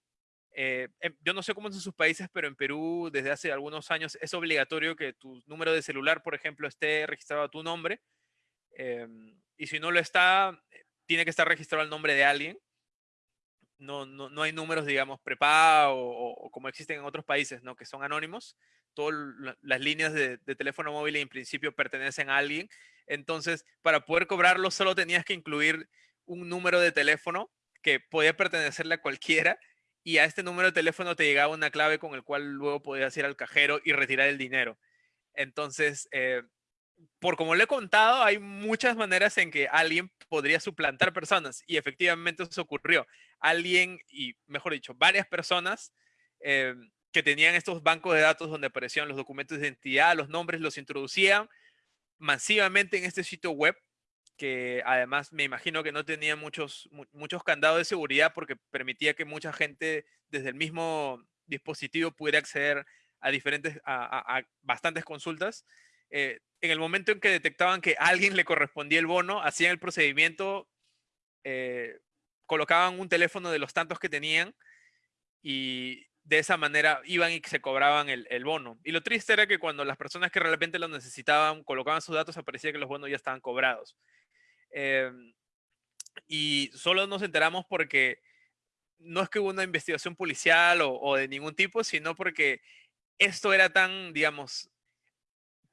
Eh, em, yo no sé cómo en sus países, pero en Perú desde hace algunos años es obligatorio que tu número de celular, por ejemplo, esté registrado a tu nombre. Em, y si no lo está, tiene que estar registrado al nombre de alguien. No, no, no hay números, digamos, prepago o, como existen en otros países, ¿no? Que son anónimos. Todas las líneas de, de, teléfono móvil en principio pertenecen a alguien. Entonces, para poder cobrarlo, solo tenías que incluir un número de teléfono que podía pertenecerle a cualquiera y a este número de teléfono te llegaba una clave con el cual luego podías ir al cajero y retirar el dinero. Entonces, eh, por como le he contado, hay muchas maneras en que alguien podría suplantar personas y efectivamente eso ocurrió. Alguien, y mejor dicho, varias personas eh, que tenían estos bancos de datos donde aparecían los documentos de identidad, los nombres, los introducían masivamente en este sitio web que además me imagino que no tenía muchos, muchos candados de seguridad porque permitía que mucha gente desde el mismo dispositivo pudiera acceder a diferentes, a, bastantes consultas. Eh, en el momento en que detectaban que a alguien le correspondía el bono, hacían el procedimiento, eh, colocaban un teléfono de los tantos que tenían y de esa manera iban y se cobraban el, bono. Y lo triste era que cuando las personas que realmente lo necesitaban colocaban sus datos, aparecía que los bonos ya estaban cobrados. Em, y solo nos enteramos porque no es que hubo una investigación policial o, de ningún tipo, sino porque esto era tan, digamos,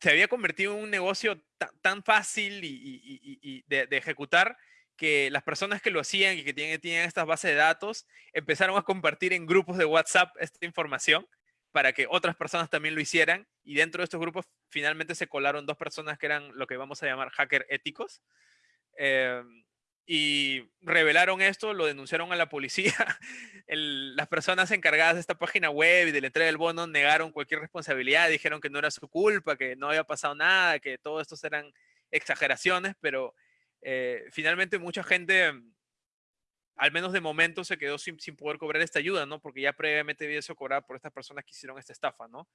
se había convertido en un negocio tan, fácil y, de, ejecutar que las personas que lo hacían y que tienen, tienen estas bases de datos empezaron a compartir en grupos de WhatsApp esta información para que otras personas también lo hicieran. Y dentro de estos grupos finalmente se colaron dos personas que eran lo que vamos a llamar hacker éticos, Em, y revelaron esto, lo denunciaron a la policía. las personas encargadas de esta página web y de la entrega del bono negaron cualquier responsabilidad, dijeron que no era su culpa, que no había pasado nada, que todo esto eran exageraciones, pero eh, finalmente mucha gente, al menos de momento, se quedó sin, sin, poder cobrar esta ayuda, ¿no? Porque ya previamente había sido cobrada por estas personas que hicieron esta estafa, ¿no?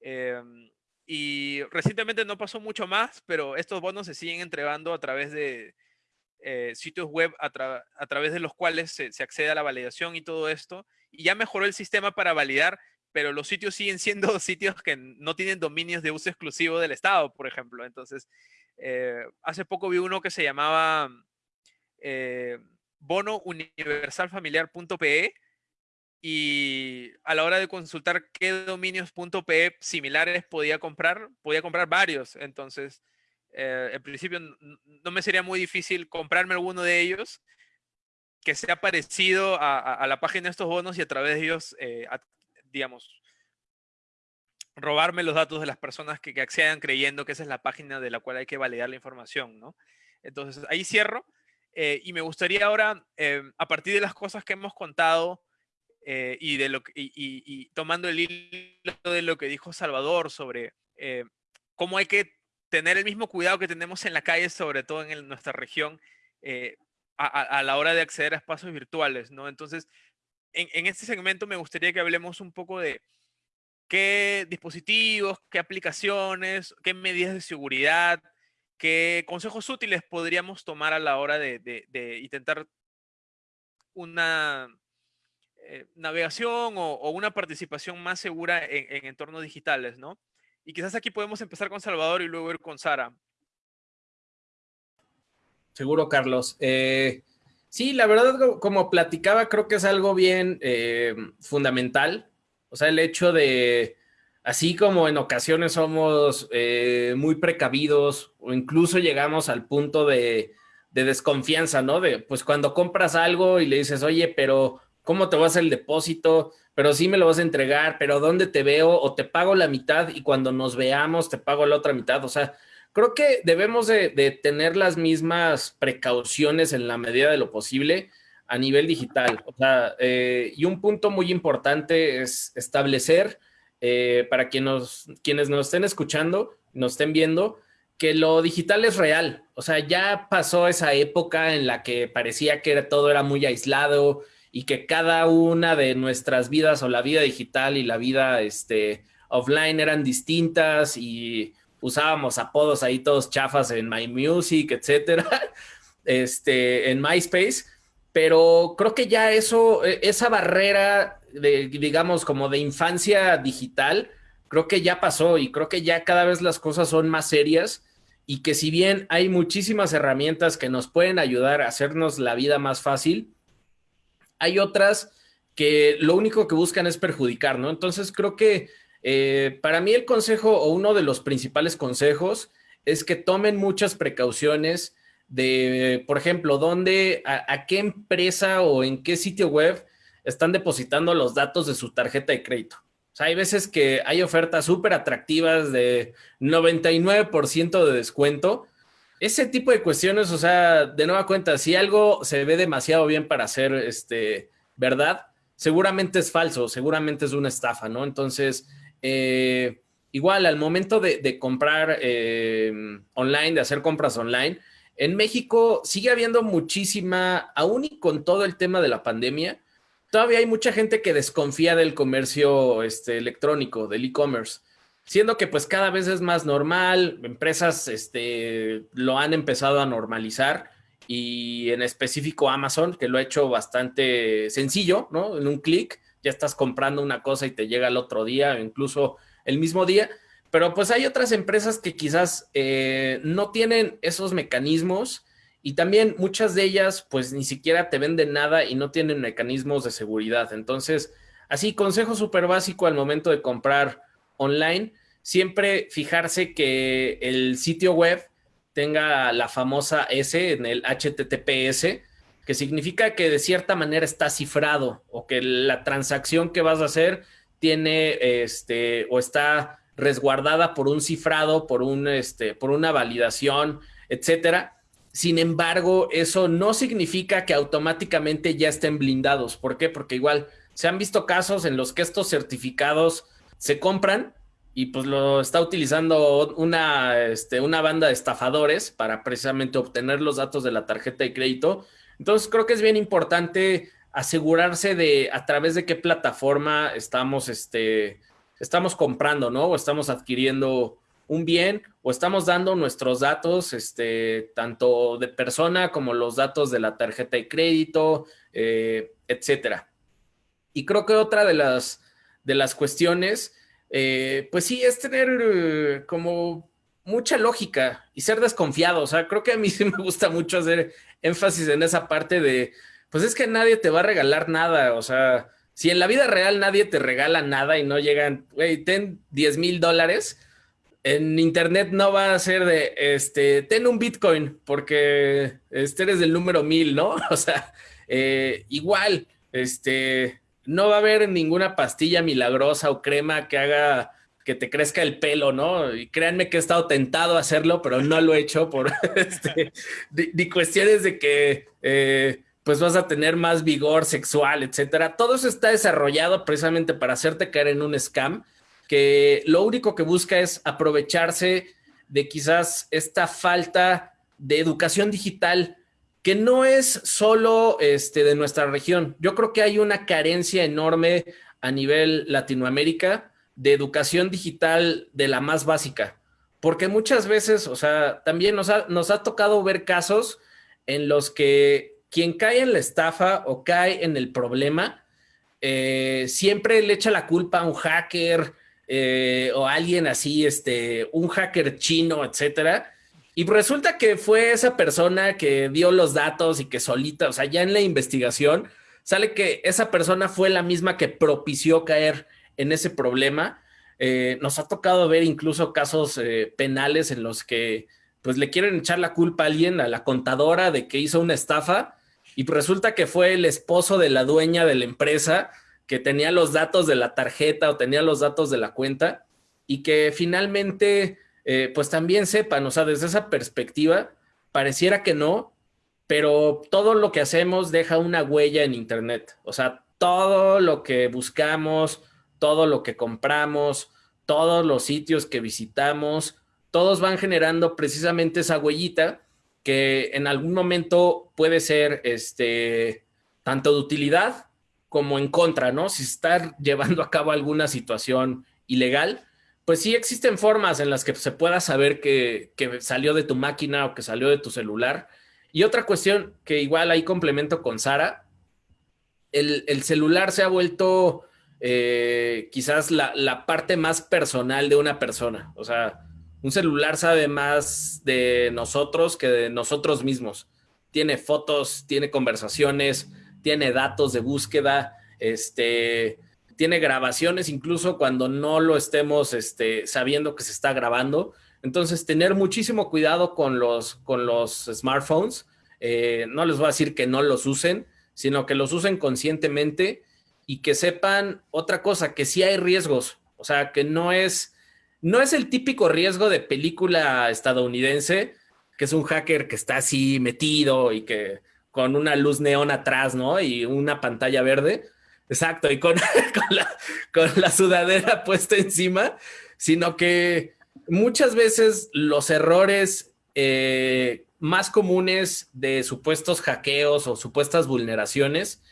Em, y recientemente no pasó mucho más, pero estos bonos se siguen entregando a través de eh, sitios web a, través de los cuales se, accede a la validación y todo esto. Y ya mejoró el sistema para validar, pero los sitios siguen siendo sitios que no tienen dominios de uso exclusivo del Estado, por ejemplo. Entonces, eh, hace poco vi uno que se llamaba eh, bonouniversalfamiliar.pe y a la hora de consultar qué dominios.pe similares podía comprar, podía comprar varios. Entonces, eh, en principio no me sería muy difícil comprarme alguno de ellos que sea parecido a, la página de estos bonos y a través de ellos, eh, digamos, robarme los datos de las personas que, accedan creyendo que esa es la página de la cual hay que validar la información, ¿no? Entonces, ahí cierro. Eh, y me gustaría ahora, a partir de las cosas que hemos contado, eh, y, de lo, y, tomando el hilo de lo que dijo Salvador sobre eh, cómo hay que tener el mismo cuidado que tenemos en la calle, sobre todo en nuestra región, eh, a, la hora de acceder a espacios virtuales, ¿no? Entonces, en, en, este segmento me gustaría que hablemos un poco de qué dispositivos, qué aplicaciones, qué medidas de seguridad, qué consejos útiles podríamos tomar a la hora de, intentar una eh, navegación o, una participación más segura en, entornos digitales, ¿no? Y quizás aquí podemos empezar con Salvador y luego ir con Sara. Seguro, Carlos. Eh, sí, la verdad, como platicaba, creo que es algo bien eh, fundamental. O sea, el hecho de, así como en ocasiones somos muy precavidos o incluso llegamos al punto de, de desconfianza, ¿no? De, pues cuando compras algo y le dices, oye, pero ¿Cómo te vas el depósito? Pero sí me lo vas a entregar, pero ¿dónde te veo? O te pago la mitad y cuando nos veamos te pago la otra mitad. O sea, creo que debemos de, tener las mismas precauciones en la medida de lo posible a nivel digital. O sea, eh, y un punto muy importante es establecer eh, para quienes nos, quienes nos estén escuchando, nos estén viendo, que lo digital es real. O sea, ya pasó esa época en la que parecía que todo era muy aislado y que cada una de nuestras vidas o la vida digital y la vida este, offline eran distintas y usábamos apodos ahí todos chafas en My Music, etcétera, este, en MySpace. Pero creo que ya eso, e, esa barrera de, digamos, como de infancia digital, creo que ya pasó y creo que ya cada vez las cosas son más serias y que si bien hay muchísimas herramientas que nos pueden ayudar a hacernos la vida más fácil, hay otras que lo único que buscan es perjudicar, ¿no? Entonces creo que eh, para mí el consejo o uno de los principales consejos es que tomen muchas precauciones de, por ejemplo, dónde, a qué empresa o en qué sitio web están depositando los datos de su tarjeta de crédito. O sea, hay veces que hay ofertas súper atractivas de 99% de descuento. Ese tipo de cuestiones, o sea, de nueva cuenta, si algo se ve demasiado bien para ser este, verdad, seguramente es falso, seguramente es una estafa, ¿no? Entonces, eh, igual al momento de, comprar eh, online, de hacer compras online, en México sigue habiendo muchísima, aún y con todo el tema de la pandemia, todavía hay mucha gente que desconfía del comercio este, electrónico, del e-commerce, siendo que pues cada vez es más normal, empresas este, lo han empezado a normalizar y en específico Amazon, que lo ha hecho bastante sencillo, ¿no? En un clic ya estás comprando una cosa y te llega el otro día, incluso el mismo día. Pero pues hay otras empresas que quizás eh, no tienen esos mecanismos y también muchas de ellas pues ni siquiera te venden nada y no tienen mecanismos de seguridad. Entonces, así, consejo súper básico al momento de comprar online, siempre fijarse que el sitio web tenga la famosa S en el HTTPS, que significa que de cierta manera está cifrado o que la transacción que vas a hacer tiene este o está resguardada por un cifrado, por un este, por una validación, etcétera sin embargo, eso no significa que automáticamente ya estén blindados. ¿Por qué? Porque igual se han visto casos en los que estos certificados se compran y pues lo está utilizando una, este, una banda de estafadores para precisamente obtener los datos de la tarjeta de crédito. Entonces creo que es bien importante asegurarse de a través de qué plataforma estamos, este, estamos comprando, ¿no? O estamos adquiriendo un bien o estamos dando nuestros datos, este, tanto de persona como los datos de la tarjeta de crédito, eh, etcétera. Y creo que otra de las, de las cuestiones, eh, pues sí, es tener eh, como mucha lógica y ser desconfiado. O sea, creo que a mí sí me gusta mucho hacer énfasis en esa parte de, pues es que nadie te va a regalar nada. O sea, si en la vida real nadie te regala nada y no llegan, güey, ten 10 mil dólares, en internet no va a ser de, este, ten un Bitcoin porque este eres del número mil, ¿no? O sea, eh, igual, este, no va a haber ninguna pastilla milagrosa o crema que haga que te crezca el pelo, ¿no? Y créanme que he estado tentado a hacerlo, pero no lo he hecho por este, ni cuestiones de que eh, pues vas a tener más vigor sexual, etcétera. Todo eso está desarrollado precisamente para hacerte caer en un scam que lo único que busca es aprovecharse de quizás esta falta de educación digital que no es solo este, de nuestra región. Yo creo que hay una carencia enorme a nivel Latinoamérica de educación digital de la más básica, porque muchas veces, o sea, también nos ha, nos ha tocado ver casos en los que quien cae en la estafa o cae en el problema, eh, siempre le echa la culpa a un hacker, eh, o alguien así, este, un hacker chino, etcétera. Y resulta que fue esa persona que dio los datos y que solita, o sea, ya en la investigación, sale que esa persona fue la misma que propició caer en ese problema. Eh, nos ha tocado ver incluso casos eh, penales en los que pues le quieren echar la culpa a alguien, a la contadora de que hizo una estafa y resulta que fue el esposo de la dueña de la empresa que tenía los datos de la tarjeta o tenía los datos de la cuenta y que finalmente eh, pues también sepan, o sea, desde esa perspectiva, pareciera que no, pero todo lo que hacemos deja una huella en Internet. O sea, todo lo que buscamos, todo lo que compramos, todos los sitios que visitamos, todos van generando precisamente esa huellita que en algún momento puede ser este, tanto de utilidad como en contra, ¿no? Si está llevando a cabo alguna situación ilegal, pues sí existen formas en las que se pueda saber que, salió de tu máquina o que salió de tu celular. Y otra cuestión que igual ahí complemento con Sara, el, celular se ha vuelto eh, quizás la, la, parte más personal de una persona. O sea, un celular sabe más de nosotros que de nosotros mismos. Tiene fotos, tiene conversaciones, tiene datos de búsqueda, este, tiene grabaciones incluso cuando no lo estemos este, sabiendo que se está grabando. Entonces, tener muchísimo cuidado con los, con los smartphones. Eh, no les voy a decir que no los usen, sino que los usen conscientemente y que sepan otra cosa, que sí hay riesgos. O sea, que no es, no es el típico riesgo de película estadounidense, que es un hacker que está así metido y que con una luz neón atrás, ¿no? Y una pantalla verde Exacto, y con, la, sudadera puesta encima, sino que muchas veces los errores eh, más comunes de supuestos hackeos o supuestas vulneraciones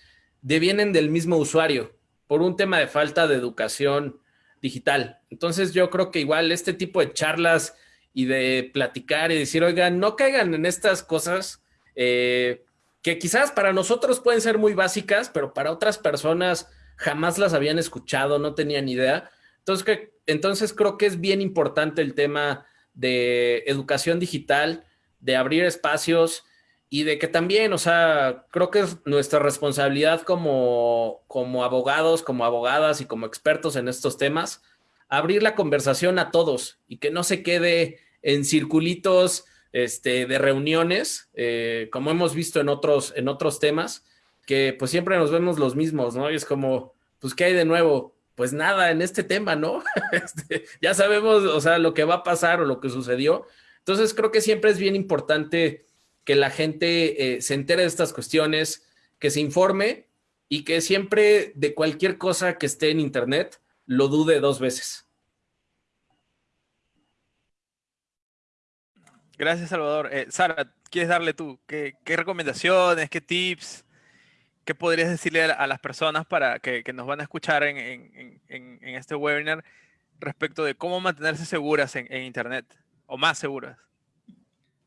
devienen del mismo usuario por un tema de falta de educación digital. Entonces yo creo que igual este tipo de charlas y de platicar y decir, oigan, no caigan en estas cosas. Eh, que quizás para nosotros pueden ser muy básicas, pero para otras personas jamás las habían escuchado, no tenían idea. Entonces, que, entonces creo que es bien importante el tema de educación digital, de abrir espacios y de que también, o sea, creo que es nuestra responsabilidad como, como abogados, como abogadas y como expertos en estos temas, abrir la conversación a todos y que no se quede en circulitos este, de reuniones, eh, como hemos visto en otros, en otros temas, que pues siempre nos vemos los mismos, ¿no? Y es como, pues, ¿qué hay de nuevo? Pues nada en este tema, ¿no? Este, ya sabemos, o sea, lo que va a pasar o lo que sucedió. Entonces, creo que siempre es bien importante que la gente eh, se entere de estas cuestiones, que se informe y que siempre de cualquier cosa que esté en Internet lo dude dos veces. Gracias, Salvador. Eh, Sara, ¿quieres darle tú? ¿Qué, recomendaciones, qué tips, qué podrías decirle a, las personas para que, nos van a escuchar en, este webinar respecto de cómo mantenerse seguras en, Internet o más seguras?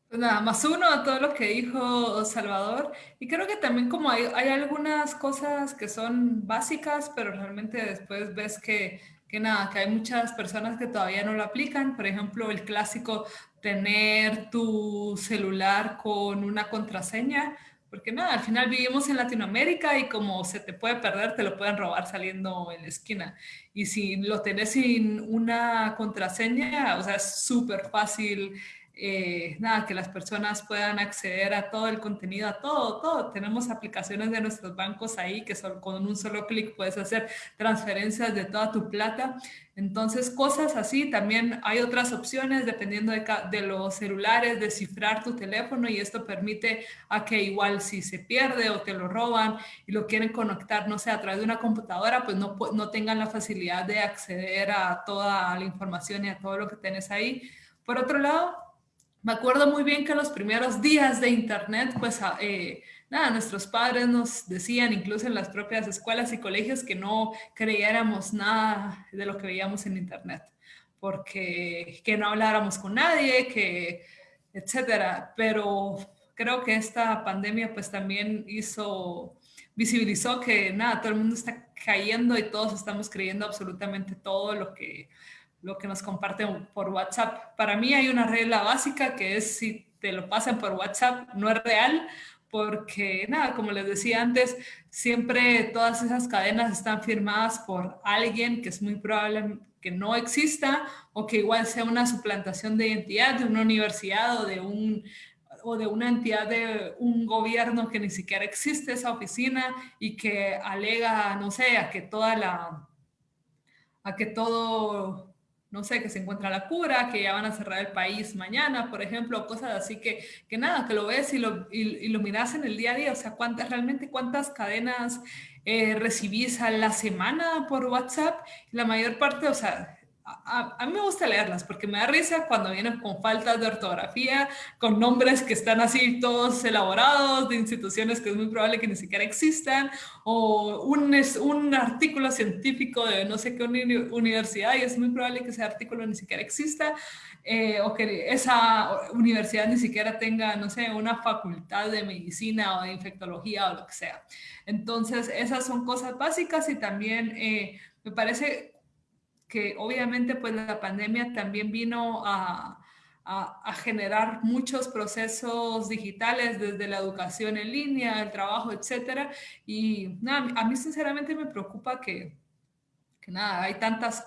Pues nada, más uno a todo lo que dijo Salvador. Y creo que también como hay, hay algunas cosas que son básicas, pero realmente después ves que que nada, que hay muchas personas que todavía no lo aplican. Por ejemplo, el clásico tener tu celular con una contraseña, porque nada, al final vivimos en Latinoamérica y como se te puede perder, te lo pueden robar saliendo en la esquina. Y si lo tenés sin una contraseña, o sea, es súper fácil eh, nada, que las personas puedan acceder a todo el contenido, a todo, todo. Tenemos aplicaciones de nuestros bancos ahí que son, con un solo clic puedes hacer transferencias de toda tu plata. Entonces, cosas así. También hay otras opciones dependiendo de, los celulares, descifrar tu teléfono y esto permite a que igual si se pierde o te lo roban y lo quieren conectar, no sé, a través de una computadora, pues no, no tengan la facilidad de acceder a toda la información y a todo lo que tienes ahí. Por otro lado, me acuerdo muy bien que los primeros días de Internet, pues ah, eh, nada, nuestros padres nos decían, incluso en las propias escuelas y colegios, que no creyéramos nada de lo que veíamos en Internet, porque que no habláramos con nadie, que etcétera. Pero creo que esta pandemia pues también hizo, visibilizó que nada, todo el mundo está cayendo y todos estamos creyendo absolutamente todo lo que lo que nos comparten por WhatsApp. Para mí hay una regla básica que es si te lo pasan por WhatsApp no es real, porque nada, como les decía antes, siempre todas esas cadenas están firmadas por alguien que es muy probable que no exista o que igual sea una suplantación de identidad de una universidad o de un o de una entidad de un gobierno que ni siquiera existe esa oficina y que alega, no sé, a que toda la a que todo no sé, que se encuentra la cura, que ya van a cerrar el país mañana, por ejemplo, cosas así que, que nada, que lo ves y lo, y, lo miras en el día a día, o sea, cuántas, realmente cuántas cadenas eh, recibís a la semana por WhatsApp, la mayor parte, o sea, a, mí me gusta leerlas porque me da risa cuando vienen con faltas de ortografía, con nombres que están así todos elaborados de instituciones que es muy probable que ni siquiera existan, o un, es, un artículo científico de no sé qué universidad y es muy probable que ese artículo ni siquiera exista, eh, o que esa universidad ni siquiera tenga, no sé, una facultad de medicina o de infectología o lo que sea. Entonces, esas son cosas básicas y también eh, me parece que obviamente pues la pandemia también vino a, generar muchos procesos digitales desde la educación en línea, el trabajo, etcétera. Y nada, a mí sinceramente me preocupa que, que nada, hay tantas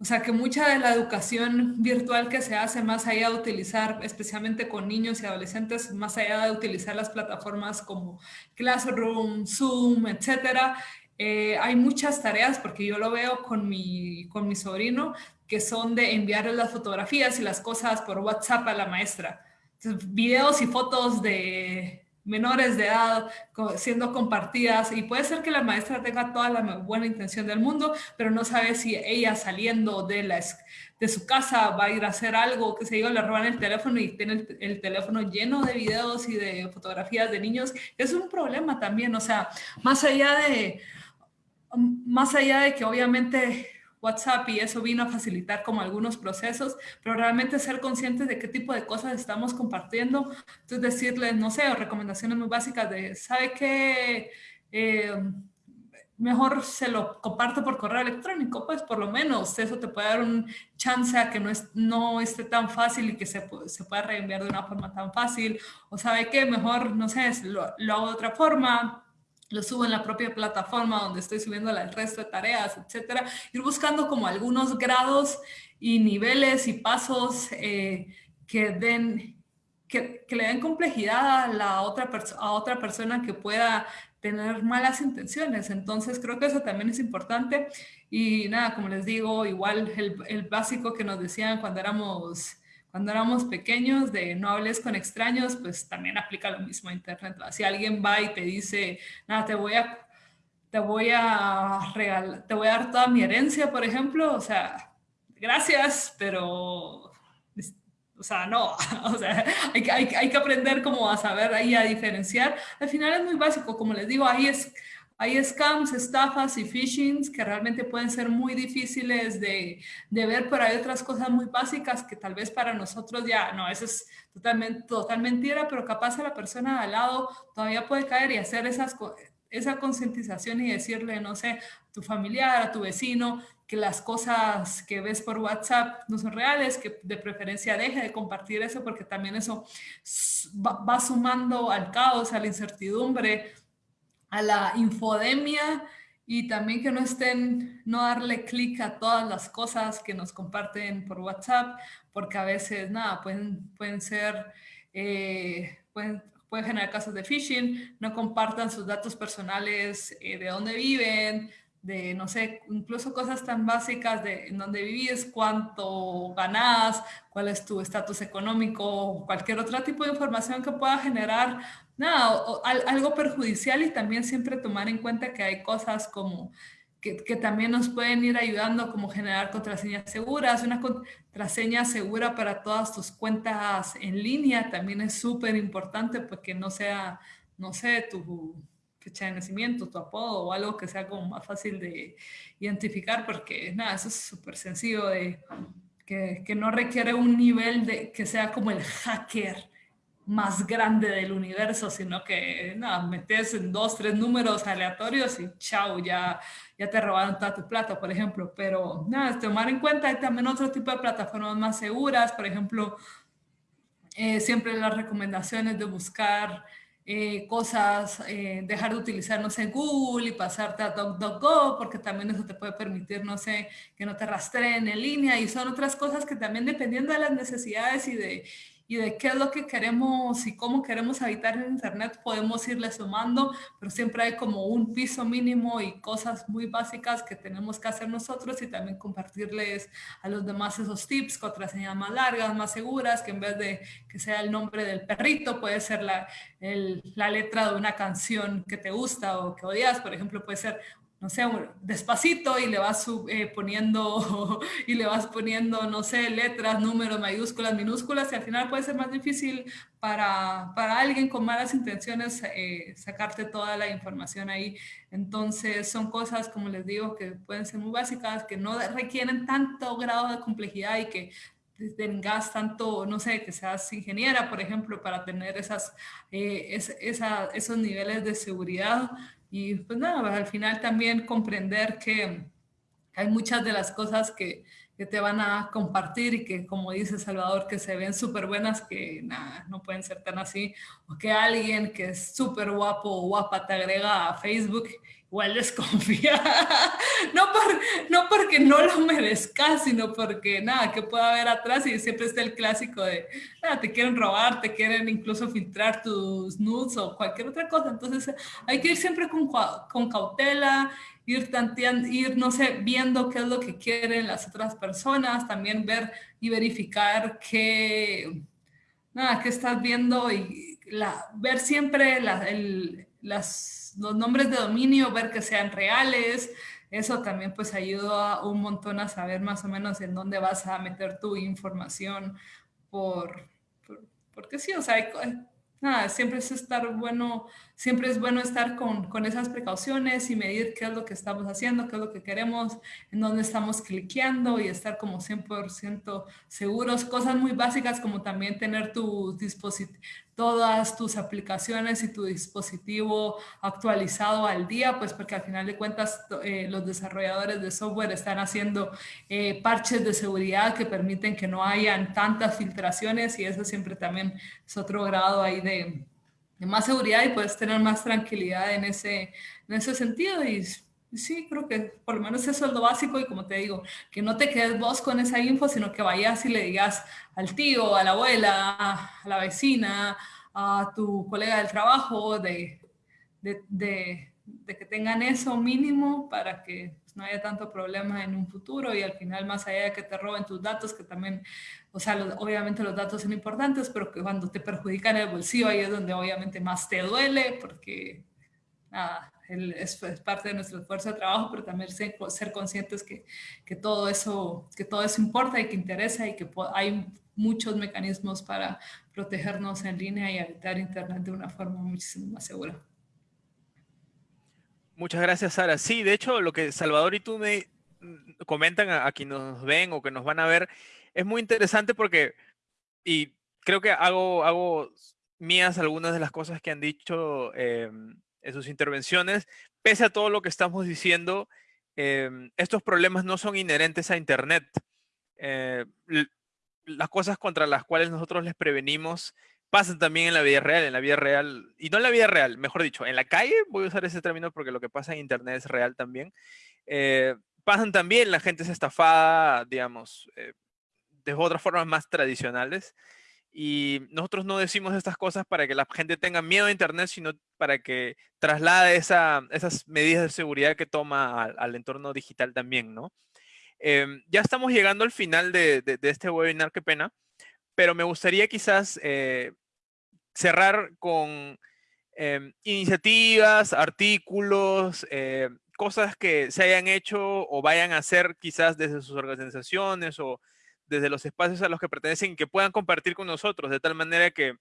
o sea, que mucha de la educación virtual que se hace más allá de utilizar, especialmente con niños y adolescentes, más allá de utilizar las plataformas como Classroom, Zoom, etcétera, eh, hay muchas tareas, porque yo lo veo con mi, con mi sobrino, que son de enviarle las fotografías y las cosas por WhatsApp a la maestra. videos y fotos de menores de edad siendo compartidas y puede ser que la maestra tenga toda la buena intención del mundo, pero no sabe si ella saliendo de, la, de su casa va a ir a hacer algo, que se diga, le roban el teléfono y tiene el, el, teléfono lleno de videos y de fotografías de niños. Es un problema también, o sea, más allá de más allá de que obviamente WhatsApp y eso vino a facilitar como algunos procesos, pero realmente ser conscientes de qué tipo de cosas estamos compartiendo. Entonces decirles, no sé, recomendaciones muy básicas de, ¿sabe qué? Eh, mejor se lo comparto por correo electrónico, pues por lo menos eso te puede dar un chance a que no, es, no esté tan fácil y que se, se pueda reenviar de una forma tan fácil. O sabe qué, mejor, no sé, lo, lo hago de otra forma, lo subo en la propia plataforma donde estoy subiendo el resto de tareas, etcétera. Ir buscando como algunos grados y niveles y pasos eh, que den, que, que, le den complejidad a la otra, a otra persona que pueda tener malas intenciones. Entonces creo que eso también es importante. Y nada, como les digo, igual el, el básico que nos decían cuando éramos cuando éramos pequeños de no hables con extraños, pues también aplica lo mismo a Internet. Si alguien va y te dice, nada, te voy a, te voy a regalar, te voy a dar toda mi herencia, por ejemplo, o sea, gracias, pero, o sea, no, o sea, hay, hay, hay que aprender como a saber ahí a diferenciar. Al final es muy básico, como les digo, ahí es hay scams, estafas y phishings que realmente pueden ser muy difíciles de, ver, pero hay otras cosas muy básicas que tal vez para nosotros ya, no, eso es totalmente, total mentira, pero capaz a la persona de al lado todavía puede caer y hacer esas, esa concientización y decirle, no sé, a tu familiar, a tu vecino, que las cosas que ves por WhatsApp no son reales, que de preferencia deje de compartir eso porque también eso va sumando al caos, a la incertidumbre, a la infodemia y también que no estén, no darle clic a todas las cosas que nos comparten por WhatsApp, porque a veces, nada, pueden, pueden ser, eh, pueden, pueden generar casos de phishing, no compartan sus datos personales eh, de dónde viven, de, no sé, incluso cosas tan básicas de en dónde vivís, cuánto ganás, cuál es tu estatus económico, cualquier otro tipo de información que pueda generar nada, algo perjudicial y también siempre tomar en cuenta que hay cosas como que, que, también nos pueden ir ayudando como generar contraseñas seguras. Una contraseña segura para todas tus cuentas en línea también es súper importante porque no sea, no sé, tu fecha de nacimiento, tu apodo o algo que sea como más fácil de identificar porque nada, eso es súper sencillo de que, que no requiere un nivel de que sea como el hacker más grande del universo, sino que nada, metes en dos, tres números aleatorios y chao, ya, ya te robaron toda tu plata, por ejemplo. Pero nada, tomar en cuenta hay también otro tipo de plataformas más seguras, por ejemplo, eh, siempre las recomendaciones de buscar eh, cosas, eh, dejar de utilizar, no sé, Google y pasarte a DuckDuckGo, porque también eso te puede permitir, no sé, que no te rastreen en línea y son otras cosas que también dependiendo de las necesidades y de, y de qué es lo que queremos y cómo queremos habitar en Internet, podemos irle sumando, pero siempre hay como un piso mínimo y cosas muy básicas que tenemos que hacer nosotros y también compartirles a los demás esos tips, contraseñas más largas, más seguras, que en vez de que sea el nombre del perrito, puede ser la, la letra de una canción que te gusta o que odias, por ejemplo, puede ser no sé, despacito y le vas eh, poniendo, y le vas poniendo, no sé, letras, números, mayúsculas, minúsculas, y al final puede ser más difícil para, para alguien con malas intenciones eh, sacarte toda la información ahí. Entonces, son cosas, como les digo, que pueden ser muy básicas, que no requieren tanto grado de complejidad y que tengas tanto, no sé, que seas ingeniera, por ejemplo, para tener esas, eh, esos niveles de seguridad y pues nada, al final también comprender que hay muchas de las cosas que, que te van a compartir y que, como dice Salvador, que se ven súper buenas, que nada, no pueden ser tan así, o que alguien que es súper guapo o guapa te agrega a Facebook igual desconfía. no, por, no porque no lo merezcas, sino porque nada, que pueda haber atrás y siempre está el clásico de, nada, te quieren robar, te quieren incluso filtrar tus nudes o cualquier otra cosa. Entonces hay que ir siempre con, con cautela, ir tanteando, ir, no sé, viendo qué es lo que quieren las otras personas, también ver y verificar qué, nada, qué estás viendo y la, ver siempre la, el, las los nombres de dominio, ver que sean reales. Eso también pues ayuda un montón a saber más o menos en dónde vas a meter tu información por, porque sí, o sea, nada, siempre es estar bueno, siempre es bueno estar con, con, esas precauciones y medir qué es lo que estamos haciendo, qué es lo que queremos, en dónde estamos cliqueando y estar como 100% seguros. Cosas muy básicas como también tener tu dispositivo, todas tus aplicaciones y tu dispositivo actualizado al día, pues porque al final de cuentas eh, los desarrolladores de software están haciendo eh, parches de seguridad que permiten que no hayan tantas filtraciones y eso siempre también es otro grado ahí de, más seguridad y puedes tener más tranquilidad en ese, en ese sentido. Y Sí, creo que por lo menos eso es lo básico. Y como te digo, que no te quedes vos con esa info, sino que vayas y le digas al tío, a la abuela, a la vecina, a tu colega del trabajo, de, de, que tengan eso mínimo para que pues, no haya tanto problema en un futuro y al final más allá de que te roben tus datos, que también, o sea, obviamente los datos son importantes, pero que cuando te perjudican el bolsillo ahí es donde obviamente más te duele porque nada, es, parte de nuestro esfuerzo de trabajo, pero también ser, conscientes que, que, todo eso, que todo eso importa y que interesa y que hay muchos mecanismos para protegernos en línea y evitar Internet de una forma muchísimo más segura. Muchas gracias, Sara. Sí, de hecho, lo que Salvador y tú me mm, comentan a, quienes nos ven o que nos van a ver es muy interesante porque, y creo que hago, hago mías algunas de las cosas que han dicho eh, en sus intervenciones, pese a todo lo que estamos diciendo, em, estos problemas no son inherentes a Internet. Eh, las cosas contra las cuales nosotros les prevenimos pasan también en la vida real, en la vida real, y no en la vida real, mejor dicho, en la calle, voy a usar ese término porque lo que pasa en Internet es real también, eh, pasan también, la gente es estafada, digamos, eh, de otras formas más tradicionales, y nosotros no decimos estas cosas para que la gente tenga miedo a Internet, sino para que traslade esa, esas medidas de seguridad que toma al, entorno digital también, ¿no? Em, ya estamos llegando al final de, este webinar, qué pena, pero me gustaría quizás eh, cerrar con em, iniciativas, artículos, eh, cosas que se hayan hecho o vayan a hacer quizás desde sus organizaciones o desde los espacios a los que pertenecen que puedan compartir con nosotros, de tal manera que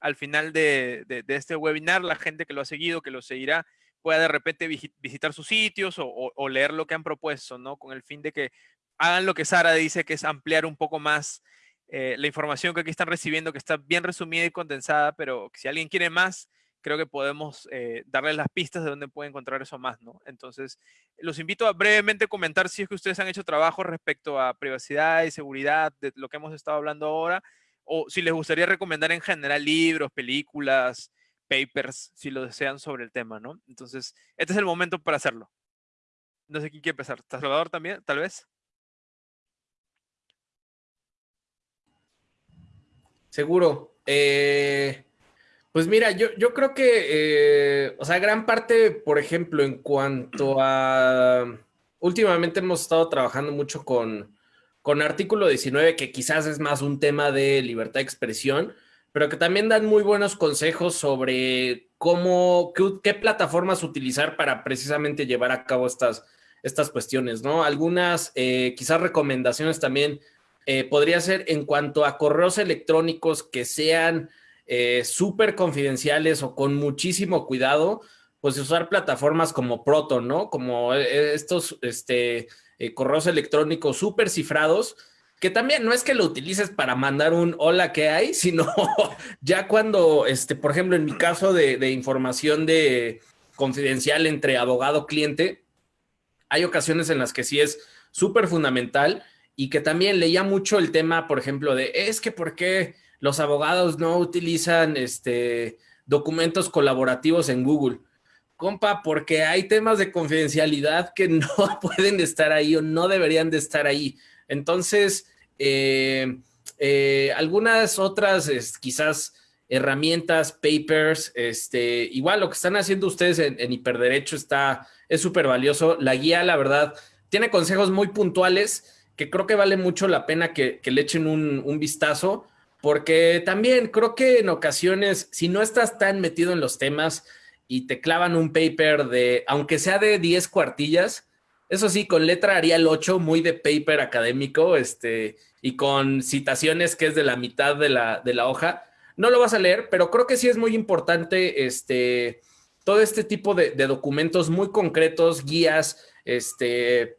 al final de, este webinar la gente que lo ha seguido, que lo seguirá, pueda de repente visitar sus sitios o, leer lo que han propuesto, ¿no? Con el fin de que hagan lo que Sara dice, que es ampliar un poco más eh, la información que aquí están recibiendo, que está bien resumida y condensada, pero si alguien quiere más, creo que podemos eh, darles las pistas de dónde puede encontrar eso más, ¿no? Entonces, los invito a brevemente comentar si es que ustedes han hecho trabajo respecto a privacidad y seguridad, de lo que hemos estado hablando ahora, o si les gustaría recomendar en general libros, películas, papers, si lo desean sobre el tema, ¿no? Entonces, este es el momento para hacerlo. No sé quién quiere empezar. Salvador también, tal vez? Seguro. Eh, pues mira, yo, yo creo que, eh, o sea, gran parte, por ejemplo, en cuanto a... Últimamente hemos estado trabajando mucho con, con artículo 19, que quizás es más un tema de libertad de expresión, pero que también dan muy buenos consejos sobre cómo, qué, plataformas utilizar para precisamente llevar a cabo estas, estas cuestiones, ¿no? Algunas, eh, quizás recomendaciones también eh, podría ser en cuanto a correos electrónicos que sean eh, súper confidenciales o con muchísimo cuidado, pues usar plataformas como Proton, ¿no? Como estos este, correos electrónicos súper cifrados que también no es que lo utilices para mandar un hola que hay, sino ya cuando, este, por ejemplo, en mi caso de, información de confidencial entre abogado-cliente, hay ocasiones en las que sí es súper fundamental y que también leía mucho el tema, por ejemplo, de es que por qué los abogados no utilizan este, documentos colaborativos en Google. Compa, porque hay temas de confidencialidad que no pueden estar ahí o no deberían de estar ahí. Entonces, eh, eh, algunas otras quizás herramientas, papers, este, igual lo que están haciendo ustedes en, hiperderecho está, es súper valioso. La guía, la verdad, tiene consejos muy puntuales que creo que vale mucho la pena que, le echen un, vistazo, porque también creo que en ocasiones, si no estás tan metido en los temas y te clavan un paper de, aunque sea de 10 cuartillas, eso sí, con letra Arial 8, muy de paper académico, este, y con citaciones que es de la mitad de la, de la hoja. No lo vas a leer, pero creo que sí es muy importante este, todo este tipo de, documentos muy concretos, guías, este,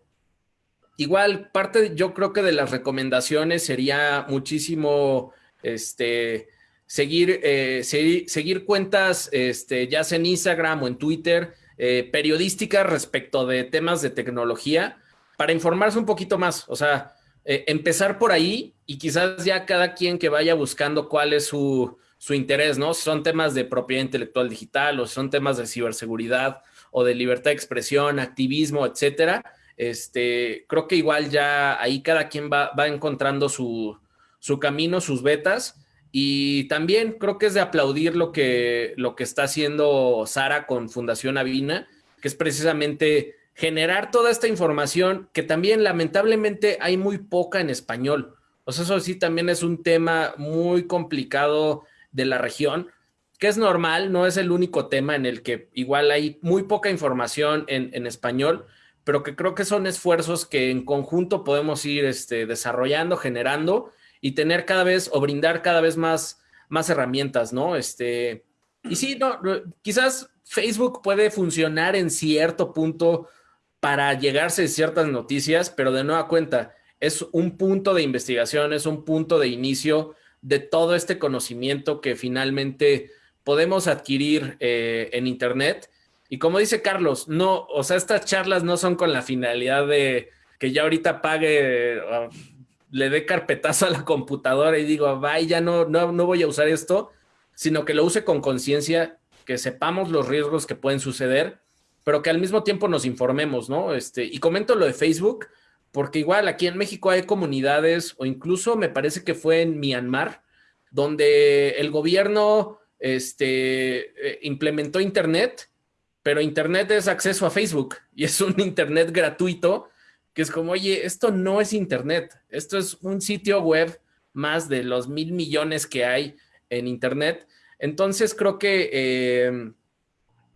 igual parte yo creo que de las recomendaciones sería muchísimo, este, seguir, eh, seguir, seguir, cuentas, este, ya sea en Instagram o en Twitter, eh, periodística respecto de temas de tecnología para informarse un poquito más. O sea, eh, empezar por ahí y quizás ya cada quien que vaya buscando cuál es su, interés, ¿no? Si son temas de propiedad intelectual digital o si son temas de ciberseguridad o de libertad de expresión, activismo, etcétera. Este, creo que igual ya ahí cada quien va, va encontrando su, su camino, sus betas y también creo que es de aplaudir lo que, lo que está haciendo Sara con Fundación Avina, que es precisamente generar toda esta información que también lamentablemente hay muy poca en español. O sea, eso sí también es un tema muy complicado de la región, que es normal, no es el único tema en el que igual hay muy poca información en, en español, pero que creo que son esfuerzos que en conjunto podemos ir este, desarrollando, generando y tener cada vez o brindar cada vez más, más herramientas, ¿no? Este, y sí, no, quizás Facebook puede funcionar en cierto punto para llegarse a ciertas noticias, pero de nueva cuenta, es un punto de investigación, es un punto de inicio de todo este conocimiento que finalmente podemos adquirir eh, en Internet. Y como dice Carlos, no, o sea, estas charlas no son con la finalidad de que ya ahorita pague le dé carpetazo a la computadora y digo, vaya, no, no, no voy a usar esto, sino que lo use con conciencia, que sepamos los riesgos que pueden suceder, pero que al mismo tiempo nos informemos, ¿no? Este, y comento lo de Facebook, porque igual aquí en México hay comunidades, o incluso me parece que fue en Myanmar, donde el gobierno este, eh, implementó Internet, pero Internet es acceso a Facebook y es un Internet gratuito que es como, oye, esto no es Internet, esto es un sitio web más de los mil millones que hay en Internet. Entonces creo que, em,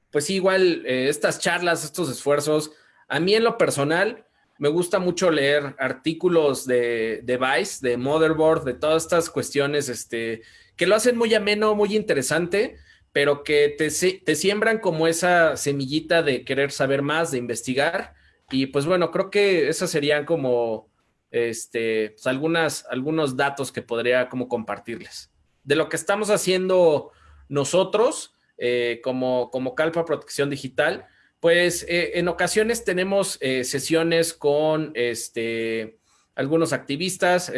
pues igual, eh, estas charlas, estos esfuerzos, a mí en lo personal, me gusta mucho leer artículos de, de Vice, de Motherboard, de todas estas cuestiones, este, que lo hacen muy ameno, muy interesante, pero que te, te siembran como esa semillita de querer saber más, de investigar y pues bueno, creo que esas serían como este, pues, algunas, algunos datos que podría como compartirles. De lo que estamos haciendo nosotros eh, como, como Calpa Protección Digital, pues eh, en ocasiones tenemos eh, sesiones con este, algunos activistas.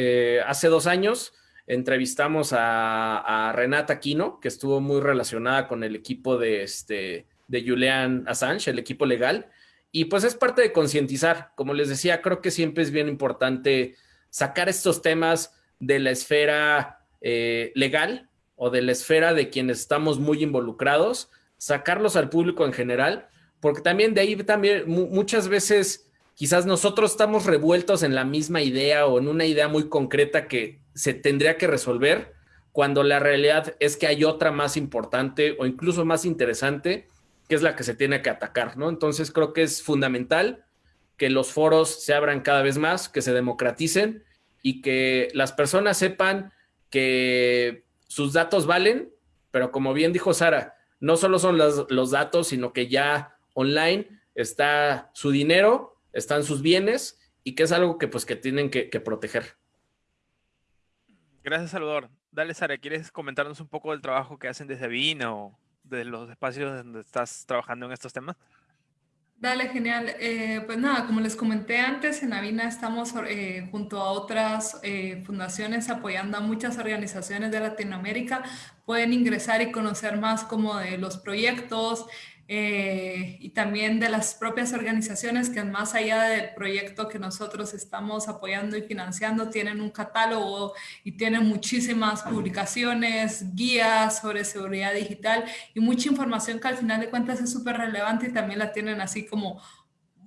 hace dos años entrevistamos a, Renata Quino, que estuvo muy relacionada con el equipo de, este, de Julian Assange, el equipo legal. Y pues es parte de concientizar. Como les decía, creo que siempre es bien importante sacar estos temas de la esfera eh, legal o de la esfera de quienes estamos muy involucrados, sacarlos al público en general, porque también de ahí también muchas veces quizás nosotros estamos revueltos en la misma idea o en una idea muy concreta que se tendría que resolver, cuando la realidad es que hay otra más importante o incluso más interesante, que es la que se tiene que atacar, ¿no? Entonces creo que es fundamental que los foros se abran cada vez más, que se democraticen y que las personas sepan que sus datos valen, pero como bien dijo Sara, no solo son los, datos, sino que ya online está su dinero, están sus bienes y que es algo que pues que tienen que, que proteger. Gracias, Salvador. Dale, Sara, ¿quieres comentarnos un poco del trabajo que hacen desde Vina o de los espacios donde estás trabajando en estos temas? Dale, genial. Eh, pues nada, como les comenté antes, en Avina estamos eh, junto a otras eh, fundaciones apoyando a muchas organizaciones de Latinoamérica. Pueden ingresar y conocer más como de los proyectos, eh, y también de las propias organizaciones que más allá del proyecto que nosotros estamos apoyando y financiando, tienen un catálogo y tienen muchísimas publicaciones, guías sobre seguridad digital y mucha información que al final de cuentas es súper relevante y también la tienen así como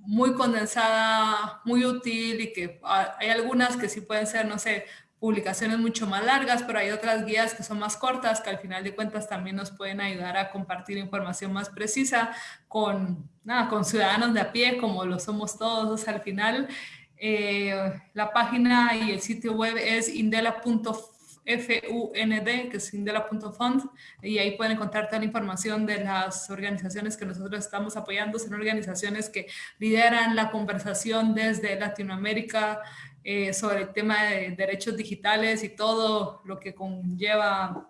muy condensada, muy útil y que ah, hay algunas que sí pueden ser, no sé, publicaciones mucho más largas, pero hay otras guías que son más cortas, que al final de cuentas también nos pueden ayudar a compartir información más precisa con, nada, con ciudadanos de a pie, como lo somos todos al final. Eh, la página y el sitio web es indela.fund, que es indela.fund, y ahí pueden encontrar toda la información de las organizaciones que nosotros estamos apoyando. Son organizaciones que lideran la conversación desde Latinoamérica, eh, sobre el tema de derechos digitales y todo lo que conlleva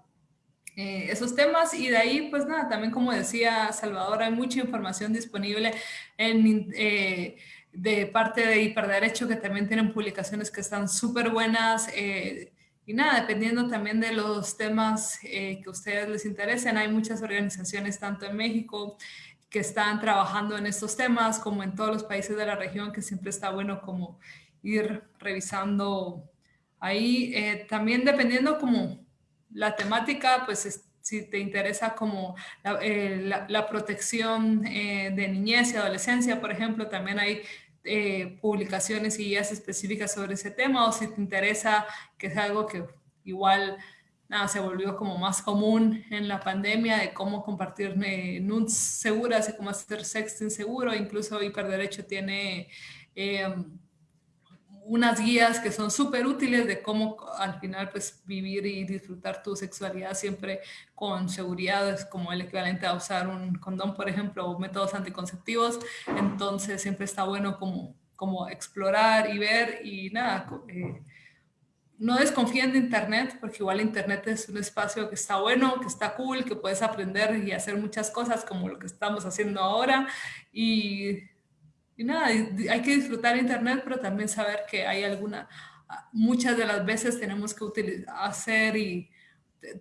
eh, esos temas. Y de ahí, pues nada, también como decía Salvador, hay mucha información disponible eh, de parte de Hiperderecho, que también tienen publicaciones que están súper buenas. y nada, dependiendo también de los temas que a ustedes les interesen, hay muchas organizaciones, tanto en México, que están trabajando en estos temas, como en todos los países de la región, que siempre está bueno como ir revisando ahí. Eh, también dependiendo como la temática, pues si te interesa como la, eh, protección eh, de niñez y adolescencia, por ejemplo, también hay publicaciones y guías específicas sobre ese tema, o si te interesa, que es algo que igual nada, se volvió como más común en la pandemia, de cómo compartir nudes seguras y cómo hacer sexting seguro, incluso Hiperderecho tiene unas guías que son súper útiles de cómo al final pues vivir y disfrutar tu sexualidad siempre con seguridad, es como el equivalente a usar un condón, por ejemplo, o métodos anticonceptivos, entonces siempre está bueno como, como explorar y ver y nada, eh, no desconfíen de internet, porque igual internet es un espacio que está bueno, que está cool, que puedes aprender y hacer muchas cosas como lo que estamos haciendo ahora. Y y nada, hay que disfrutar Internet, pero también saber que hay alguna, muchas de las veces tenemos que hacer y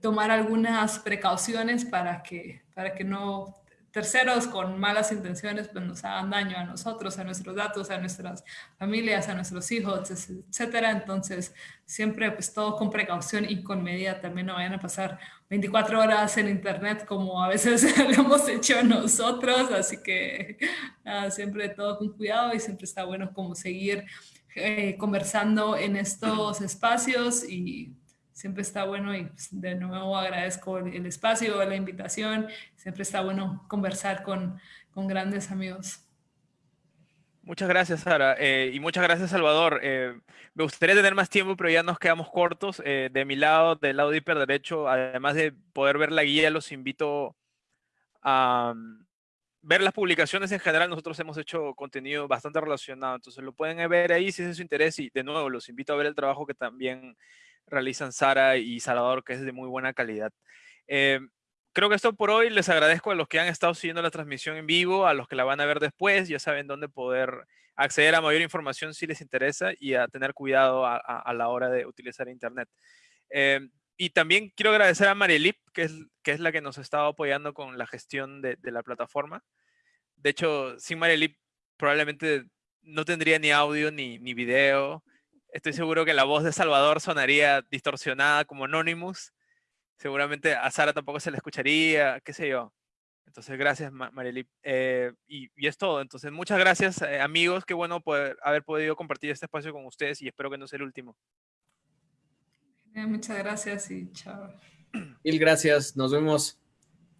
tomar algunas precauciones para que, para que no terceros con malas intenciones pues nos hagan daño a nosotros, a nuestros datos, a nuestras familias, a nuestros hijos, etcétera. Entonces, siempre pues todo con precaución y con medida. También no vayan a pasar 24 horas en internet como a veces lo hemos hecho nosotros. Así que siempre todo con cuidado y siempre está bueno como seguir eh, conversando en estos espacios y siempre está bueno y pues, de nuevo agradezco el espacio, la invitación, siempre está bueno conversar con, con grandes amigos. Muchas gracias, Sara. Eh, y muchas gracias, Salvador. Eh, me gustaría tener más tiempo, pero ya nos quedamos cortos. Eh, de mi lado, del lado de Hiperderecho, además de poder ver la guía, los invito a mm, ver las publicaciones en general. Nosotros hemos hecho contenido bastante relacionado, entonces lo pueden ver ahí si es de su interés. Y de nuevo, los invito a ver el trabajo que también realizan Sara y Salvador, que es de muy buena calidad. Eh, creo que esto por hoy. Les agradezco a los que han estado siguiendo la transmisión en vivo, a los que la van a ver después. Ya saben dónde poder acceder a mayor información si les interesa y a tener cuidado a, la hora de utilizar Internet. Eh, y también quiero agradecer a Marielip, que es, que es la que nos ha estado apoyando con la gestión de, la plataforma. De hecho, sin Marielip probablemente no tendría ni audio ni, ni video. Estoy seguro que la voz de Salvador sonaría distorsionada como Anonymous. Seguramente a Sara tampoco se la escucharía, qué sé yo. Entonces, gracias, Marely. Eh, y, y, es todo. Entonces, muchas gracias, eh, amigos. Qué bueno poder haber podido compartir este espacio con ustedes y espero que no sea el último. muchas gracias y chao. Mil gracias. Nos vemos.